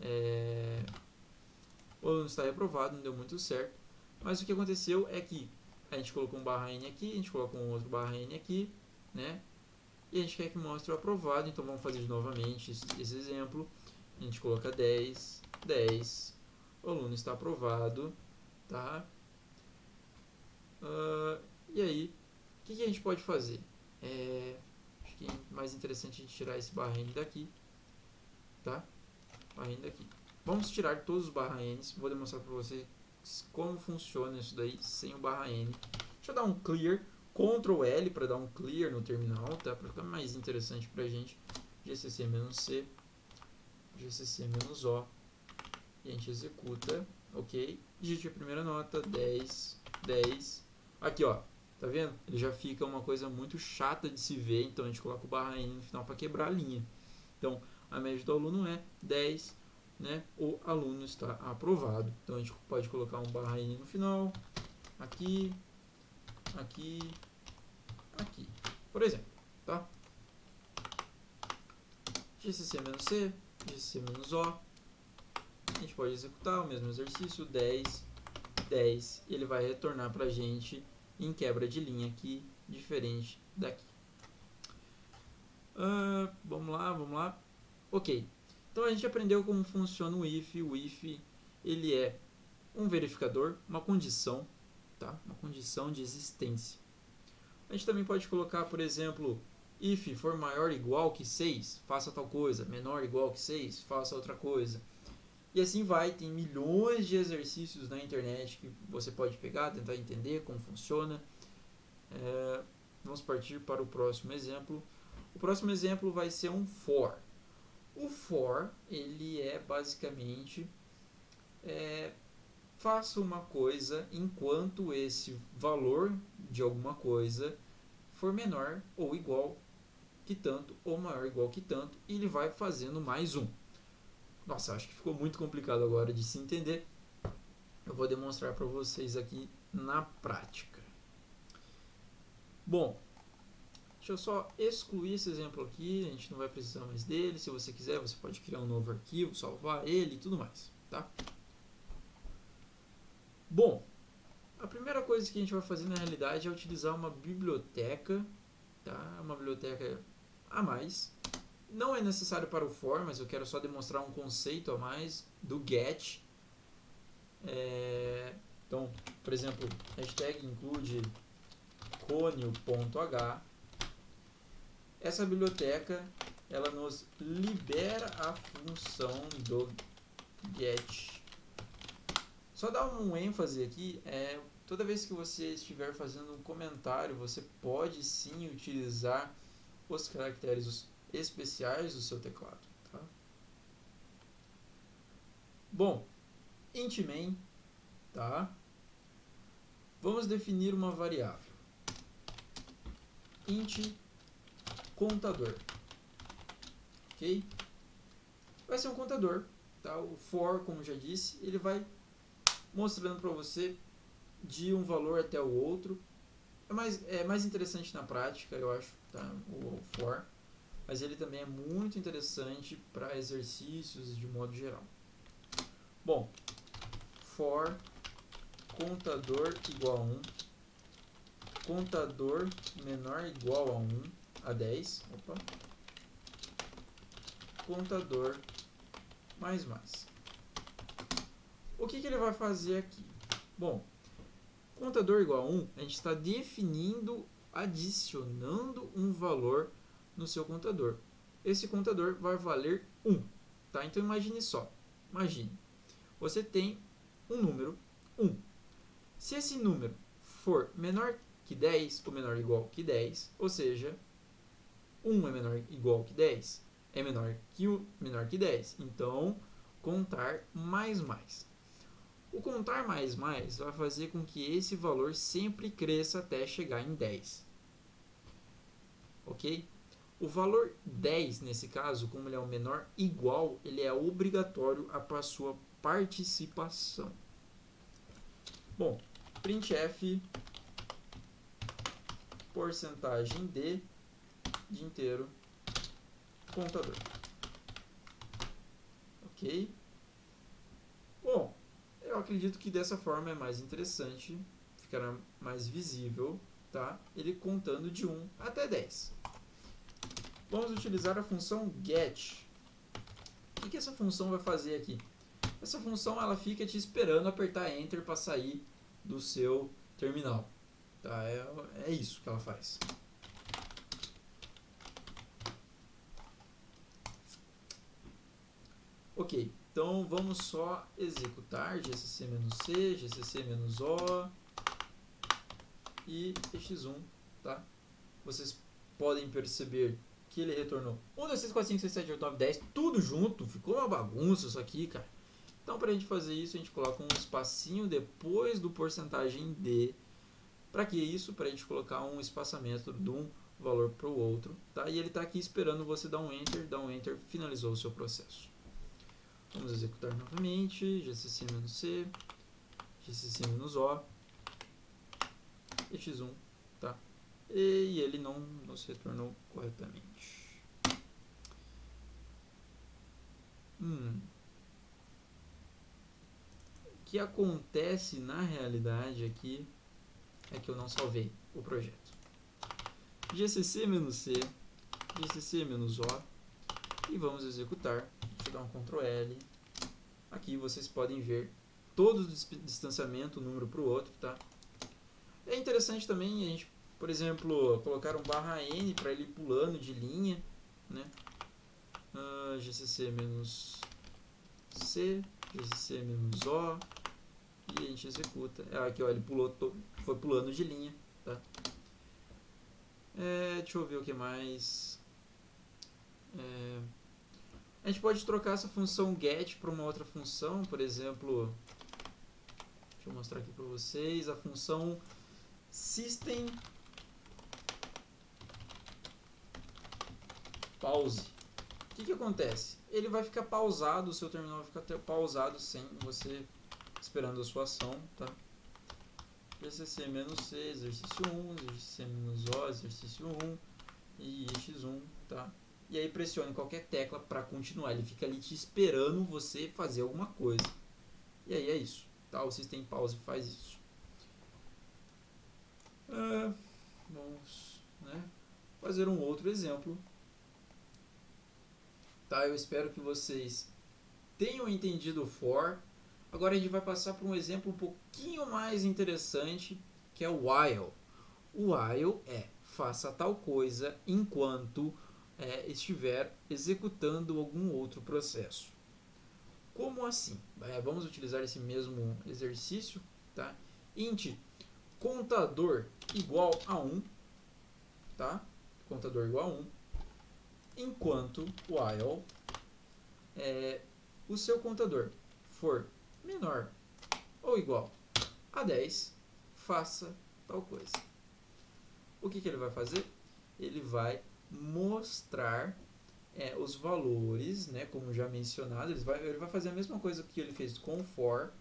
É... O aluno está reprovado, não deu muito certo. Mas o que aconteceu é que a gente colocou um barra N aqui, a gente colocou um outro barra N aqui, né? E a gente quer que mostre o aprovado, então vamos fazer novamente esse exemplo. A gente coloca 10, 10, o aluno está aprovado, tá? Uh, e aí, o que, que, a gente pode fazer? É, acho que é mais interessante a gente tirar esse barra N daqui, tá? Barra N daqui. Vamos tirar todos os barra N's, vou demonstrar para vocês como funciona isso daí sem o barra N. Deixa eu dar um clear, Ctrl L para dar um clear no terminal, tá? Para ficar mais interessante para a gente. GCC-C, GCC-O, e a gente executa, ok? Digite a primeira nota, 10, 10. Aqui, ó, tá vendo? Ele já fica uma coisa muito chata de se ver, então a gente coloca o barra N no final para quebrar a linha. Então, a média do aluno é 10, né? O aluno está aprovado. Então, a gente pode colocar um barra N no final, aqui, aqui, aqui, por exemplo, tá? GCC-C, GCC-O, a gente pode executar o mesmo exercício, 10, 10, e ele vai retornar para a gente em quebra de linha aqui, diferente daqui. Uh, vamos lá, vamos lá. Ok, então a gente aprendeu como funciona o if. O if ele é um verificador, uma condição, tá? uma condição de existência. A gente também pode colocar, por exemplo, if for maior ou igual que 6, faça tal coisa, menor ou igual que 6, faça outra coisa. E assim vai, tem milhões de exercícios na internet que você pode pegar, tentar entender como funciona. É, vamos partir para o próximo exemplo. O próximo exemplo vai ser um for. O for, ele é basicamente é, faça uma coisa enquanto esse valor de alguma coisa for menor ou igual que tanto ou maior ou igual que tanto e ele vai fazendo mais um. Nossa, acho que ficou muito complicado agora de se entender. Eu vou demonstrar para vocês aqui na prática. Bom, deixa eu só excluir esse exemplo aqui, a gente não vai precisar mais dele. Se você quiser, você pode criar um novo arquivo, salvar ele e tudo mais, tá? Bom, a primeira coisa que a gente vai fazer na realidade é utilizar uma biblioteca, tá? Uma biblioteca a mais. Não é necessário para o for, mas eu quero só demonstrar um conceito a mais do get. É, então, por exemplo, hashtag include conio.h. Essa biblioteca ela nos libera a função do get só dar um ênfase aqui, é, toda vez que você estiver fazendo um comentário, você pode sim utilizar os caracteres especiais do seu teclado. Tá? Bom, int main, tá? Vamos definir uma variável. int contador. Ok? Vai ser um contador. Tá? O for, como já disse, ele vai mostrando para você de um valor até o outro. É mais, é mais interessante na prática, eu acho, tá? o, for, mas ele também é muito interessante para exercícios de modo geral. Bom, for contador igual a 1, contador menor igual a 1, a 10, opa, contador mais mais. O que, que ele vai fazer aqui? Bom, contador igual a 1, a gente está definindo, adicionando um valor no seu contador. Esse contador vai valer 1. Tá? Então imagine só, imagine, você tem um número 1. Se esse número for menor que 10 ou menor ou igual que 10, ou seja, 1 é menor ou igual que 10, é menor que, o, menor que 10. Então, contar mais mais. O contar mais mais vai fazer com que esse valor sempre cresça até chegar em 10. Ok? O valor 10, nesse caso, como ele é o menor igual, ele é obrigatório a sua participação. Bom, printf porcentagem de, de inteiro contador. Ok? Eu acredito que dessa forma é mais interessante, ficará mais visível, tá? Ele contando de 1 até 10. Vamos utilizar a função get. O que, que essa função vai fazer aqui? Essa função ela fica te esperando apertar Enter para sair do seu terminal. Tá? É, é isso que ela faz. Ok. Então vamos só executar GCC-C, GCC-O e x1, tá? Vocês podem perceber que ele retornou 1, 2, 3, 4, 5, 6, 7, 8, 9, 10, tudo junto, ficou uma bagunça isso aqui, cara. Então para a gente fazer isso, a gente coloca um espacinho depois do porcentagem D. Para que isso? Para a gente colocar um espaçamento de um valor para o outro, tá? E ele está aqui esperando você dar um Enter, dar um Enter, finalizou o seu processo. Vamos executar novamente, gcc-c, gcc-o, e x1, tá? E ele não nos retornou corretamente. Hum. O que acontece na realidade aqui é que eu não salvei o projeto. gcc-c, gcc-o, e vamos executar Eu dar um Ctrl L. Aqui vocês podem ver todo o distanciamento, um número para o outro, tá? É interessante também a gente, por exemplo, colocar um barra N para ele pulando de linha, né? Uh, GCC menos C, GCC menos O, e a gente executa. É, aqui ó, ele pulou, foi pulando de linha, tá? É, deixa eu ver o que mais. É, a gente pode trocar essa função get para uma outra função, por exemplo, Deixa eu mostrar aqui para vocês a função system pause. O que, que acontece? Ele vai ficar pausado, o seu terminal vai ficar pausado sem você esperando a sua ação, tá? PCC-C, exercício 1, exercício-O, exercício 1 e x1, tá? E aí pressione qualquer tecla para continuar. Ele fica ali te esperando você fazer alguma coisa. E aí é isso, tá? O System Pause faz isso. É, vamos né, fazer um outro exemplo. Tá? Eu espero que vocês tenham entendido o for. Agora a gente vai passar para um exemplo um pouquinho mais interessante, que é o while. O while é faça tal coisa enquanto é, estiver executando algum outro processo. Como assim? É, vamos utilizar esse mesmo exercício. Tá? int contador igual a 1, tá? contador igual a 1, enquanto while é, o seu contador for menor ou igual a 10, faça tal coisa. O que, que ele vai fazer? Ele vai mostrar é, os valores, né, como já mencionado, ele vai, ele vai fazer a mesma coisa que ele fez com for,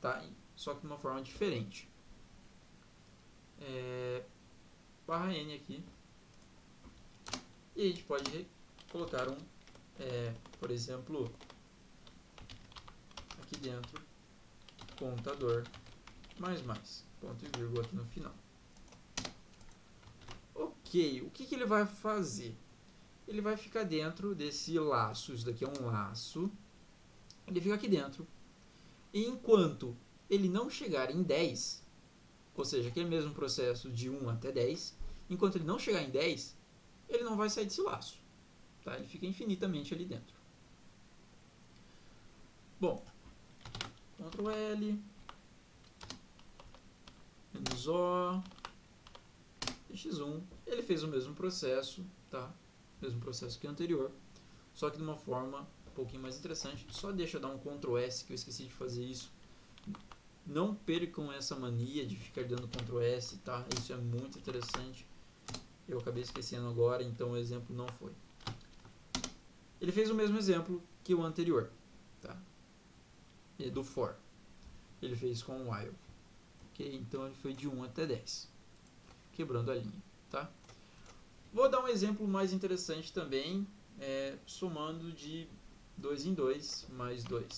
tá? só que de uma forma diferente. É, barra n aqui. E a gente pode colocar um, é, por exemplo, aqui dentro, contador, mais mais, ponto e vírgula aqui no final. Ok, o que, que ele vai fazer? Ele vai ficar dentro desse laço, isso daqui é um laço, ele fica aqui dentro. E enquanto ele não chegar em 10, ou seja, aquele mesmo processo de 1 até 10, enquanto ele não chegar em 10, ele não vai sair desse laço. Tá? Ele fica infinitamente ali dentro. Bom, Ctrl L, menos O, x1, ele fez o mesmo processo, tá? Mesmo processo que o anterior, só que de uma forma um pouquinho mais interessante. Só deixa eu dar um Ctrl S, que eu esqueci de fazer isso. Não percam essa mania de ficar dando Ctrl S, tá? Isso é muito interessante. Eu acabei esquecendo agora, então o exemplo não foi. Ele fez o mesmo exemplo que o anterior, tá? E do for. Ele fez com o while. Ok? Então ele foi de 1 até 10 quebrando a linha. Tá? Vou dar um exemplo mais interessante também, é, somando de 2 em 2 mais 2.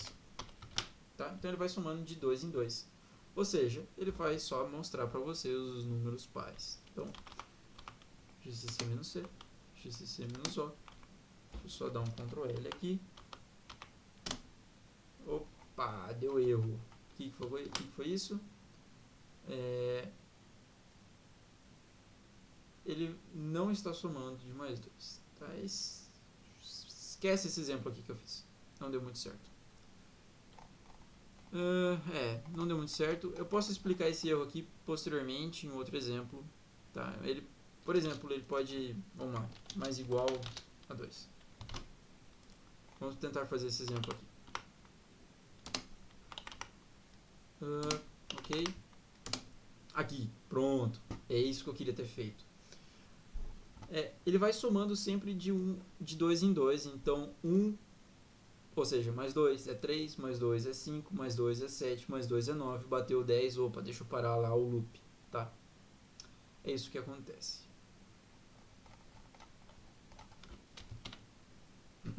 Tá? Então ele vai somando de 2 em 2. Ou seja, ele vai só mostrar para você os números pares. Então, GCC menos C, GCC menos O. Deixa eu só dar um Ctrl L aqui. Opa, deu erro. O que, foi, que foi isso? É, ele não está somando de mais 2. Tá? Esquece esse exemplo aqui que eu fiz. Não deu muito certo. Uh, é, não deu muito certo. Eu posso explicar esse erro aqui posteriormente em outro exemplo. Tá? Ele, por exemplo, ele pode, vamos lá, mais igual a 2. Vamos tentar fazer esse exemplo aqui. Uh, ok. Aqui, pronto. É isso que eu queria ter feito é, ele vai somando sempre de, um, de dois em dois. Então, 1, um, ou seja, mais 2 é 3, mais 2 é 5, mais 2 é 7, mais 2 é 9, bateu 10, opa, deixa eu parar lá o loop, tá? É isso que acontece.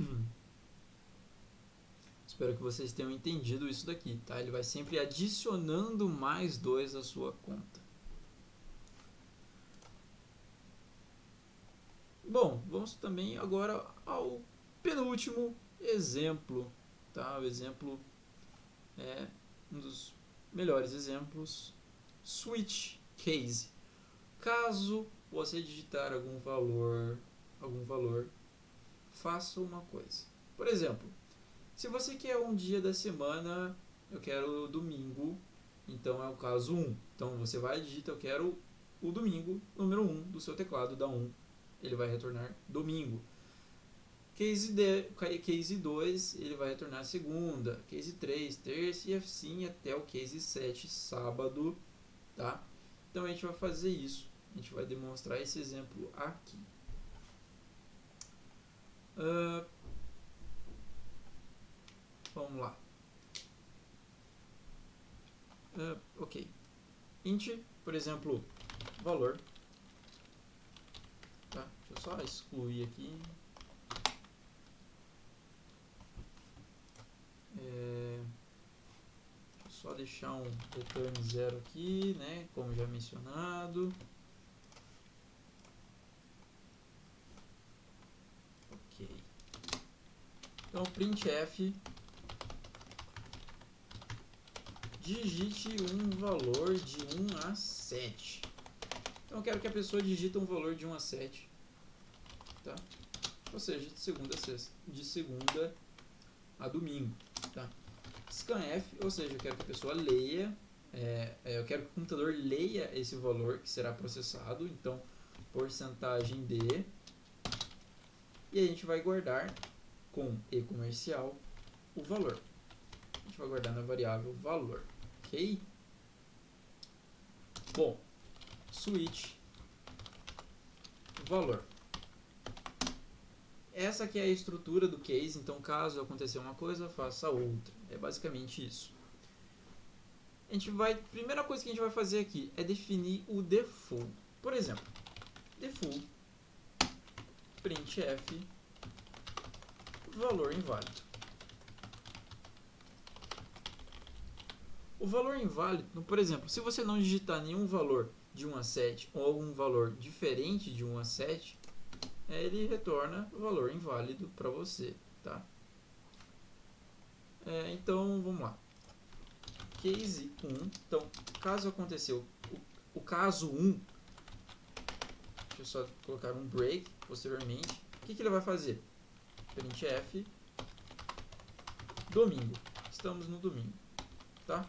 Espero que vocês tenham entendido isso daqui, tá? Ele vai sempre adicionando mais 2 à sua conta. Bom, vamos também agora ao penúltimo exemplo, tá? O exemplo é um dos melhores exemplos, switch case. Caso você digitar algum valor, algum valor, faça uma coisa. Por exemplo, se você quer um dia da semana, eu quero domingo, então é o caso 1. Então você vai e digita eu quero o domingo, número 1 do seu teclado, dá 1 ele vai retornar domingo. Case, de, case 2 ele vai retornar segunda, case 3 terça e assim até o case 7 sábado, tá? Então a gente vai fazer isso, a gente vai demonstrar esse exemplo aqui. Uh, vamos lá. Uh, ok. Int, por exemplo, valor. Eu só excluir aqui. É, só deixar um return zero aqui, né, como já mencionado. Ok. Então, printf digite um valor de 1 a 7. Então, eu quero que a pessoa digite um valor de 1 a 7. Tá? Ou seja, de segunda a sexta, de segunda a domingo. Tá? Scanf, ou seja, eu quero que a pessoa leia, é, é, eu quero que o computador leia esse valor que será processado, então porcentagem de, e a gente vai guardar com e comercial o valor. A gente vai guardar na variável valor, ok? Bom, switch valor. Essa aqui é a estrutura do case, então caso acontecer uma coisa, faça outra. É basicamente isso. A gente vai, primeira coisa que a gente vai fazer aqui é definir o default. Por exemplo, default printf valor inválido. O valor inválido, por exemplo, se você não digitar nenhum valor de 1 a 7 ou algum valor diferente de 1 a 7, ele retorna o valor inválido para você, tá? É, então, vamos lá. Case 1. Então, caso aconteceu o, o caso 1, deixa eu só colocar um break posteriormente. O que, que ele vai fazer? printf domingo. Estamos no domingo, tá?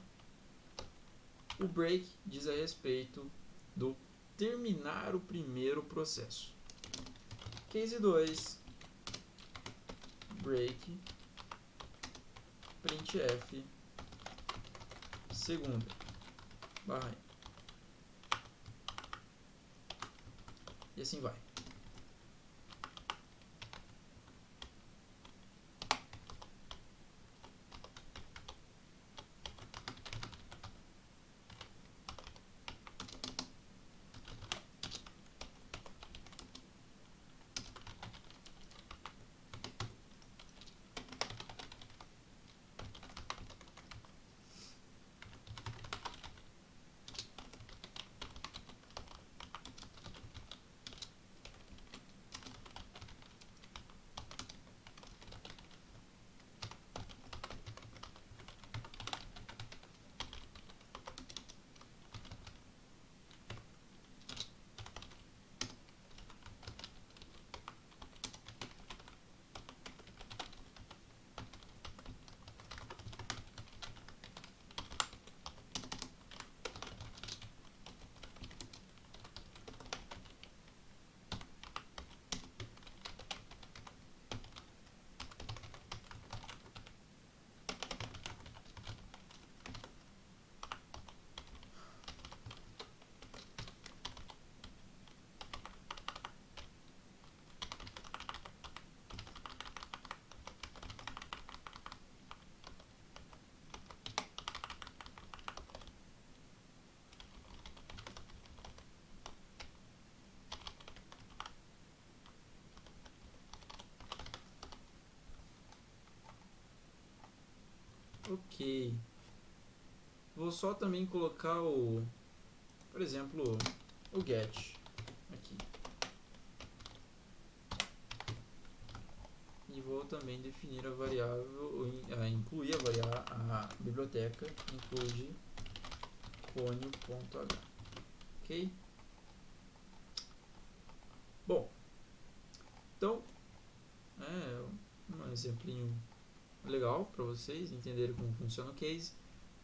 O break diz a respeito do terminar o primeiro processo. Case 2 break. Printf segunda. Barra e assim vai. Ok. Vou só também colocar o, por exemplo, o get aqui. E vou também definir a variável, a incluir a variável, a biblioteca include conio.h. Ok? Bom, então, é um exemplinho legal para vocês entenderem como funciona o case.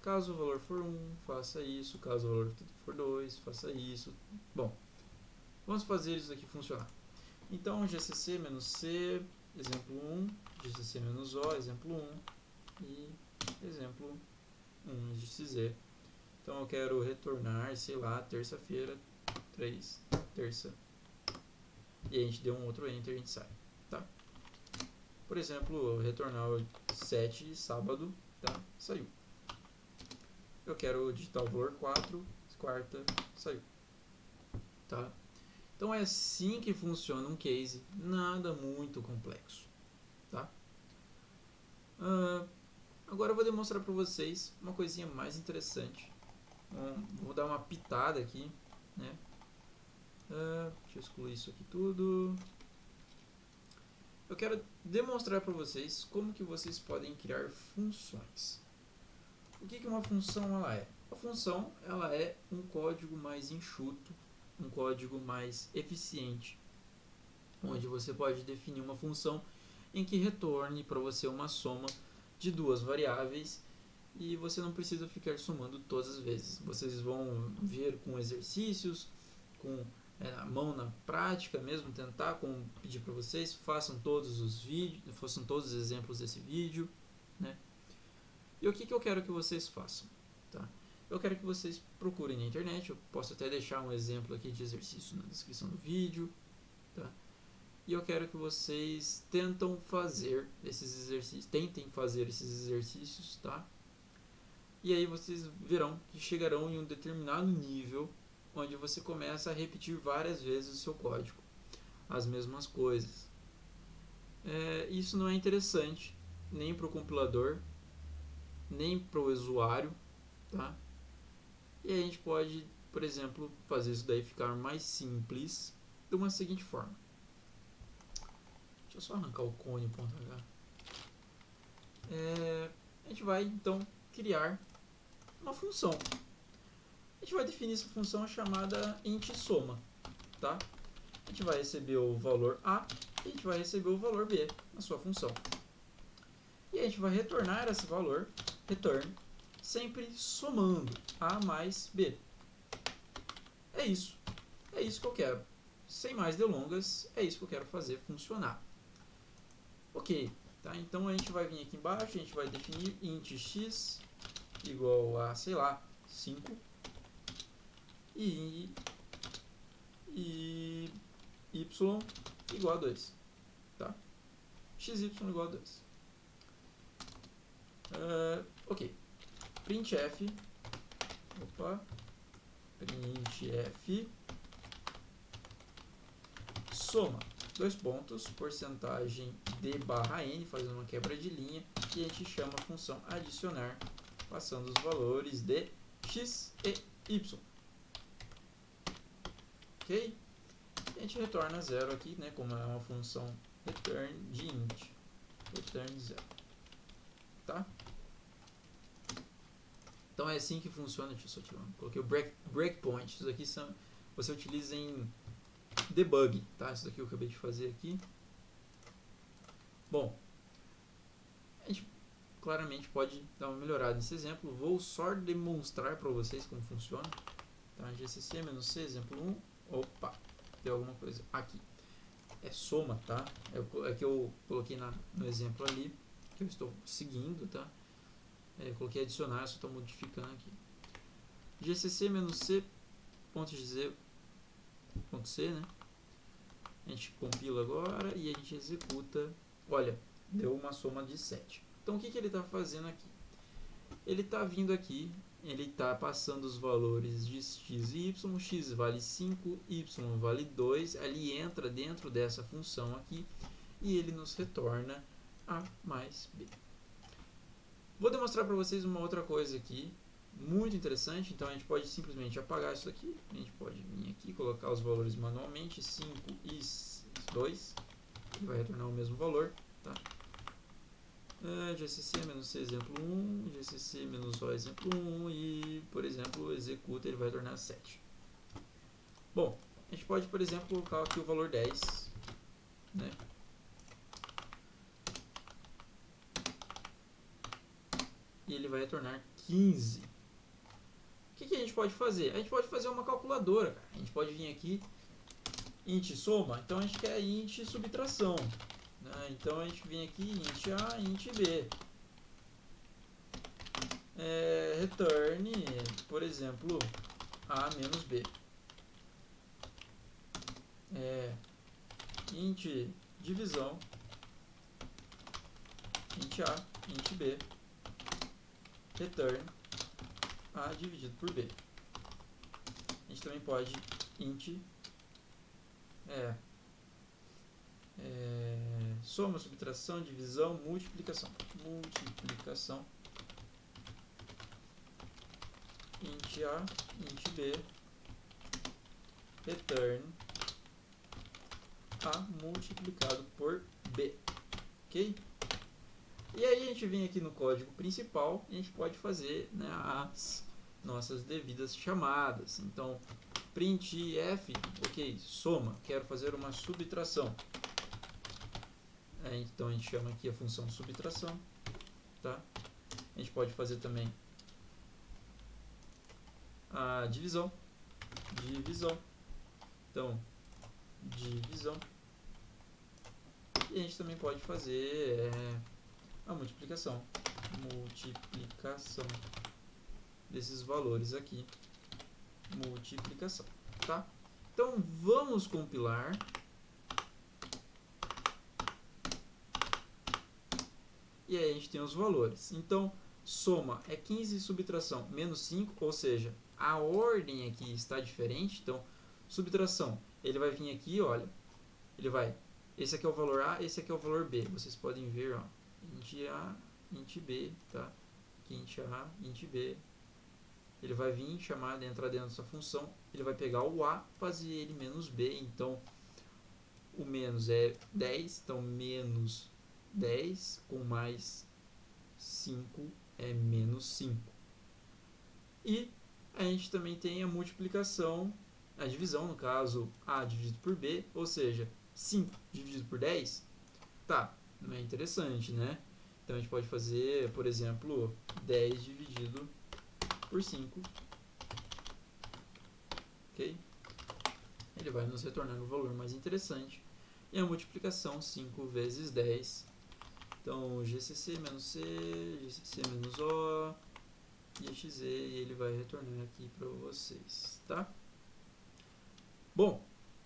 Caso o valor for 1, faça isso. Caso o valor for 2, faça isso. Bom, vamos fazer isso aqui funcionar. Então, gcc-c exemplo 1, GCC menos O, exemplo 1 e exemplo 1 GCZ. Então eu quero retornar, sei lá, terça-feira, 3, terça. E a gente deu um outro enter e a gente sai, tá? Por exemplo, retornar 7, sábado, tá? Saiu. Eu quero digitar o valor 4, quarta, saiu. Tá? Então é assim que funciona um case, nada muito complexo. Tá? Uh, agora eu vou demonstrar para vocês uma coisinha mais interessante. Um, vou dar uma pitada aqui. Né? Uh, deixa eu excluir isso aqui tudo. Eu quero demonstrar para vocês como que vocês podem criar funções. O que, que uma função ela é? A função ela é um código mais enxuto, um código mais eficiente, onde você pode definir uma função em que retorne para você uma soma de duas variáveis e você não precisa ficar somando todas as vezes. Vocês vão ver com exercícios, com é, a mão na prática mesmo, tentar, como pedir para vocês, façam todos os vídeos, façam todos os exemplos desse vídeo, né? E o que, que eu quero que vocês façam, tá? Eu quero que vocês procurem na internet, eu posso até deixar um exemplo aqui de exercício na descrição do vídeo, tá? E eu quero que vocês tentam fazer esses exercícios, tentem fazer esses exercícios, tá? E aí vocês verão que chegarão em um determinado nível onde você começa a repetir várias vezes o seu código, as mesmas coisas. É, isso não é interessante nem para o compilador, nem para o usuário, tá? E a gente pode, por exemplo, fazer isso daí ficar mais simples de uma seguinte forma. Deixa eu só arrancar o cone.h. É, a gente vai então criar uma função. A gente vai definir essa função chamada int soma, tá? A gente vai receber o valor A e a gente vai receber o valor B na sua função. E a gente vai retornar esse valor, return, sempre somando A mais B. É isso. É isso que eu quero. Sem mais delongas, é isso que eu quero fazer funcionar. Ok, tá? Então a gente vai vir aqui embaixo, a gente vai definir int x igual a, sei lá, 5 e, y igual a 2, tá? xy igual a 2. Uh, ok. Printf opa. Printf soma dois pontos porcentagem d barra n fazendo uma quebra de linha e a gente chama a função adicionar passando os valores de x e y e a gente retorna zero aqui né como é uma função return de int return zero tá então é assim que funciona. Deixa eu só tirar. Coloquei o break, breakpoint. Isso aqui são, você utiliza em debug, tá? Isso daqui eu acabei de fazer aqui. Bom, a gente claramente pode dar uma melhorada nesse exemplo. Vou só demonstrar para vocês como funciona. Tá? GCC-C, exemplo 1. Opa, tem alguma coisa aqui. É soma, tá? É, é que eu coloquei na, no exemplo ali, que eu estou seguindo, tá? É, coloquei adicionar, só estou modificando aqui. gcc-c ponto ponto c, né? A gente compila agora e a gente executa. Olha, deu uma soma de 7. Então o que, que ele está fazendo aqui? Ele está vindo aqui, ele está passando os valores de x e y, x vale 5, y vale 2, ele entra dentro dessa função aqui e ele nos retorna a mais b. Vou demonstrar para vocês uma outra coisa aqui, muito interessante. Então a gente pode simplesmente apagar isso aqui. A gente pode vir aqui colocar os valores manualmente, 5 e 2. Ele vai retornar o mesmo valor. Tá? É, GCC menos C exemplo 1, GCC menos O exemplo 1 e, por exemplo, executa, ele vai retornar 7. Bom, a gente pode, por exemplo, colocar aqui o valor 10, né? e ele vai retornar 15. O que, que, a gente pode fazer? A gente pode fazer uma calculadora. A gente pode vir aqui, int soma, então a gente quer int subtração. Né? Então a gente vem aqui int A, int B. É, return, por exemplo, A menos B. É, int divisão, int A, int B, return A dividido por B. A gente também pode int é, é, soma, subtração, divisão, multiplicação. Multiplicação. int A, int B, return A multiplicado por B. Ok? E aí a gente vem aqui no código principal e a gente pode fazer né, as nossas devidas chamadas. Então, printf, ok, soma, quero fazer uma subtração. É, então a gente chama aqui a função subtração, tá? A gente pode fazer também a divisão, divisão, então divisão. E a gente também pode fazer é, a multiplicação, multiplicação desses valores aqui multiplicação, tá? Então vamos compilar. E aí a gente tem os valores. Então, soma é 15 subtração menos 5, ou seja, a ordem aqui está diferente. Então, subtração, ele vai vir aqui, olha, ele vai, esse aqui é o valor A, esse aqui é o valor B. Vocês podem ver, ó, int A, int B, tá? Aqui int A, int B, ele vai vir chamar, entrar dentro dessa função, ele vai pegar o A, fazer ele menos B, então o menos é 10, então menos 10 com mais 5 é menos 5. E a gente também tem a multiplicação, a divisão, no caso, A dividido por B, ou seja, 5 dividido por 10, tá, não é interessante, né? Então a gente pode fazer, por exemplo, 10 dividido por 5. Ok? Ele vai nos retornando o valor mais interessante. E a multiplicação 5 vezes 10. Então, GCC menos C, GCC menos O, IXZ, e ele vai retornar aqui para vocês, tá? Bom,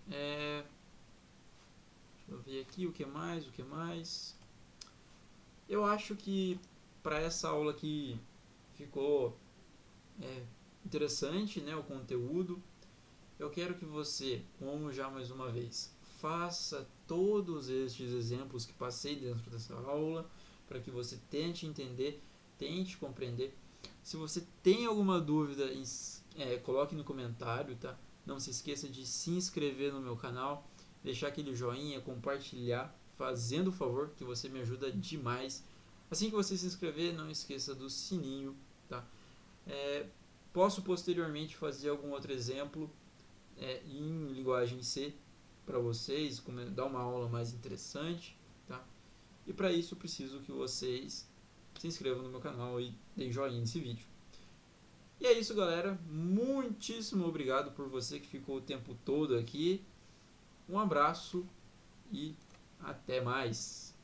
é, deixa eu ver aqui o que mais, o que mais. Eu acho que para essa aula aqui ficou é, interessante né, o conteúdo. Eu quero que você, como já mais uma vez, faça todos estes exemplos que passei dentro dessa aula, para que você tente entender, tente compreender. Se você tem alguma dúvida, é, coloque no comentário, tá? Não se esqueça de se inscrever no meu canal, deixar aquele joinha, compartilhar, fazendo o favor, que você me ajuda demais. Assim que você se inscrever, não esqueça do sininho, tá? É, posso posteriormente fazer algum outro exemplo é, em linguagem C para vocês, dar uma aula mais interessante, tá? E para isso preciso que vocês se inscrevam no meu canal e deem joinha nesse vídeo. E é isso, galera. Muitíssimo obrigado por você que ficou o tempo todo aqui. Um abraço e até mais.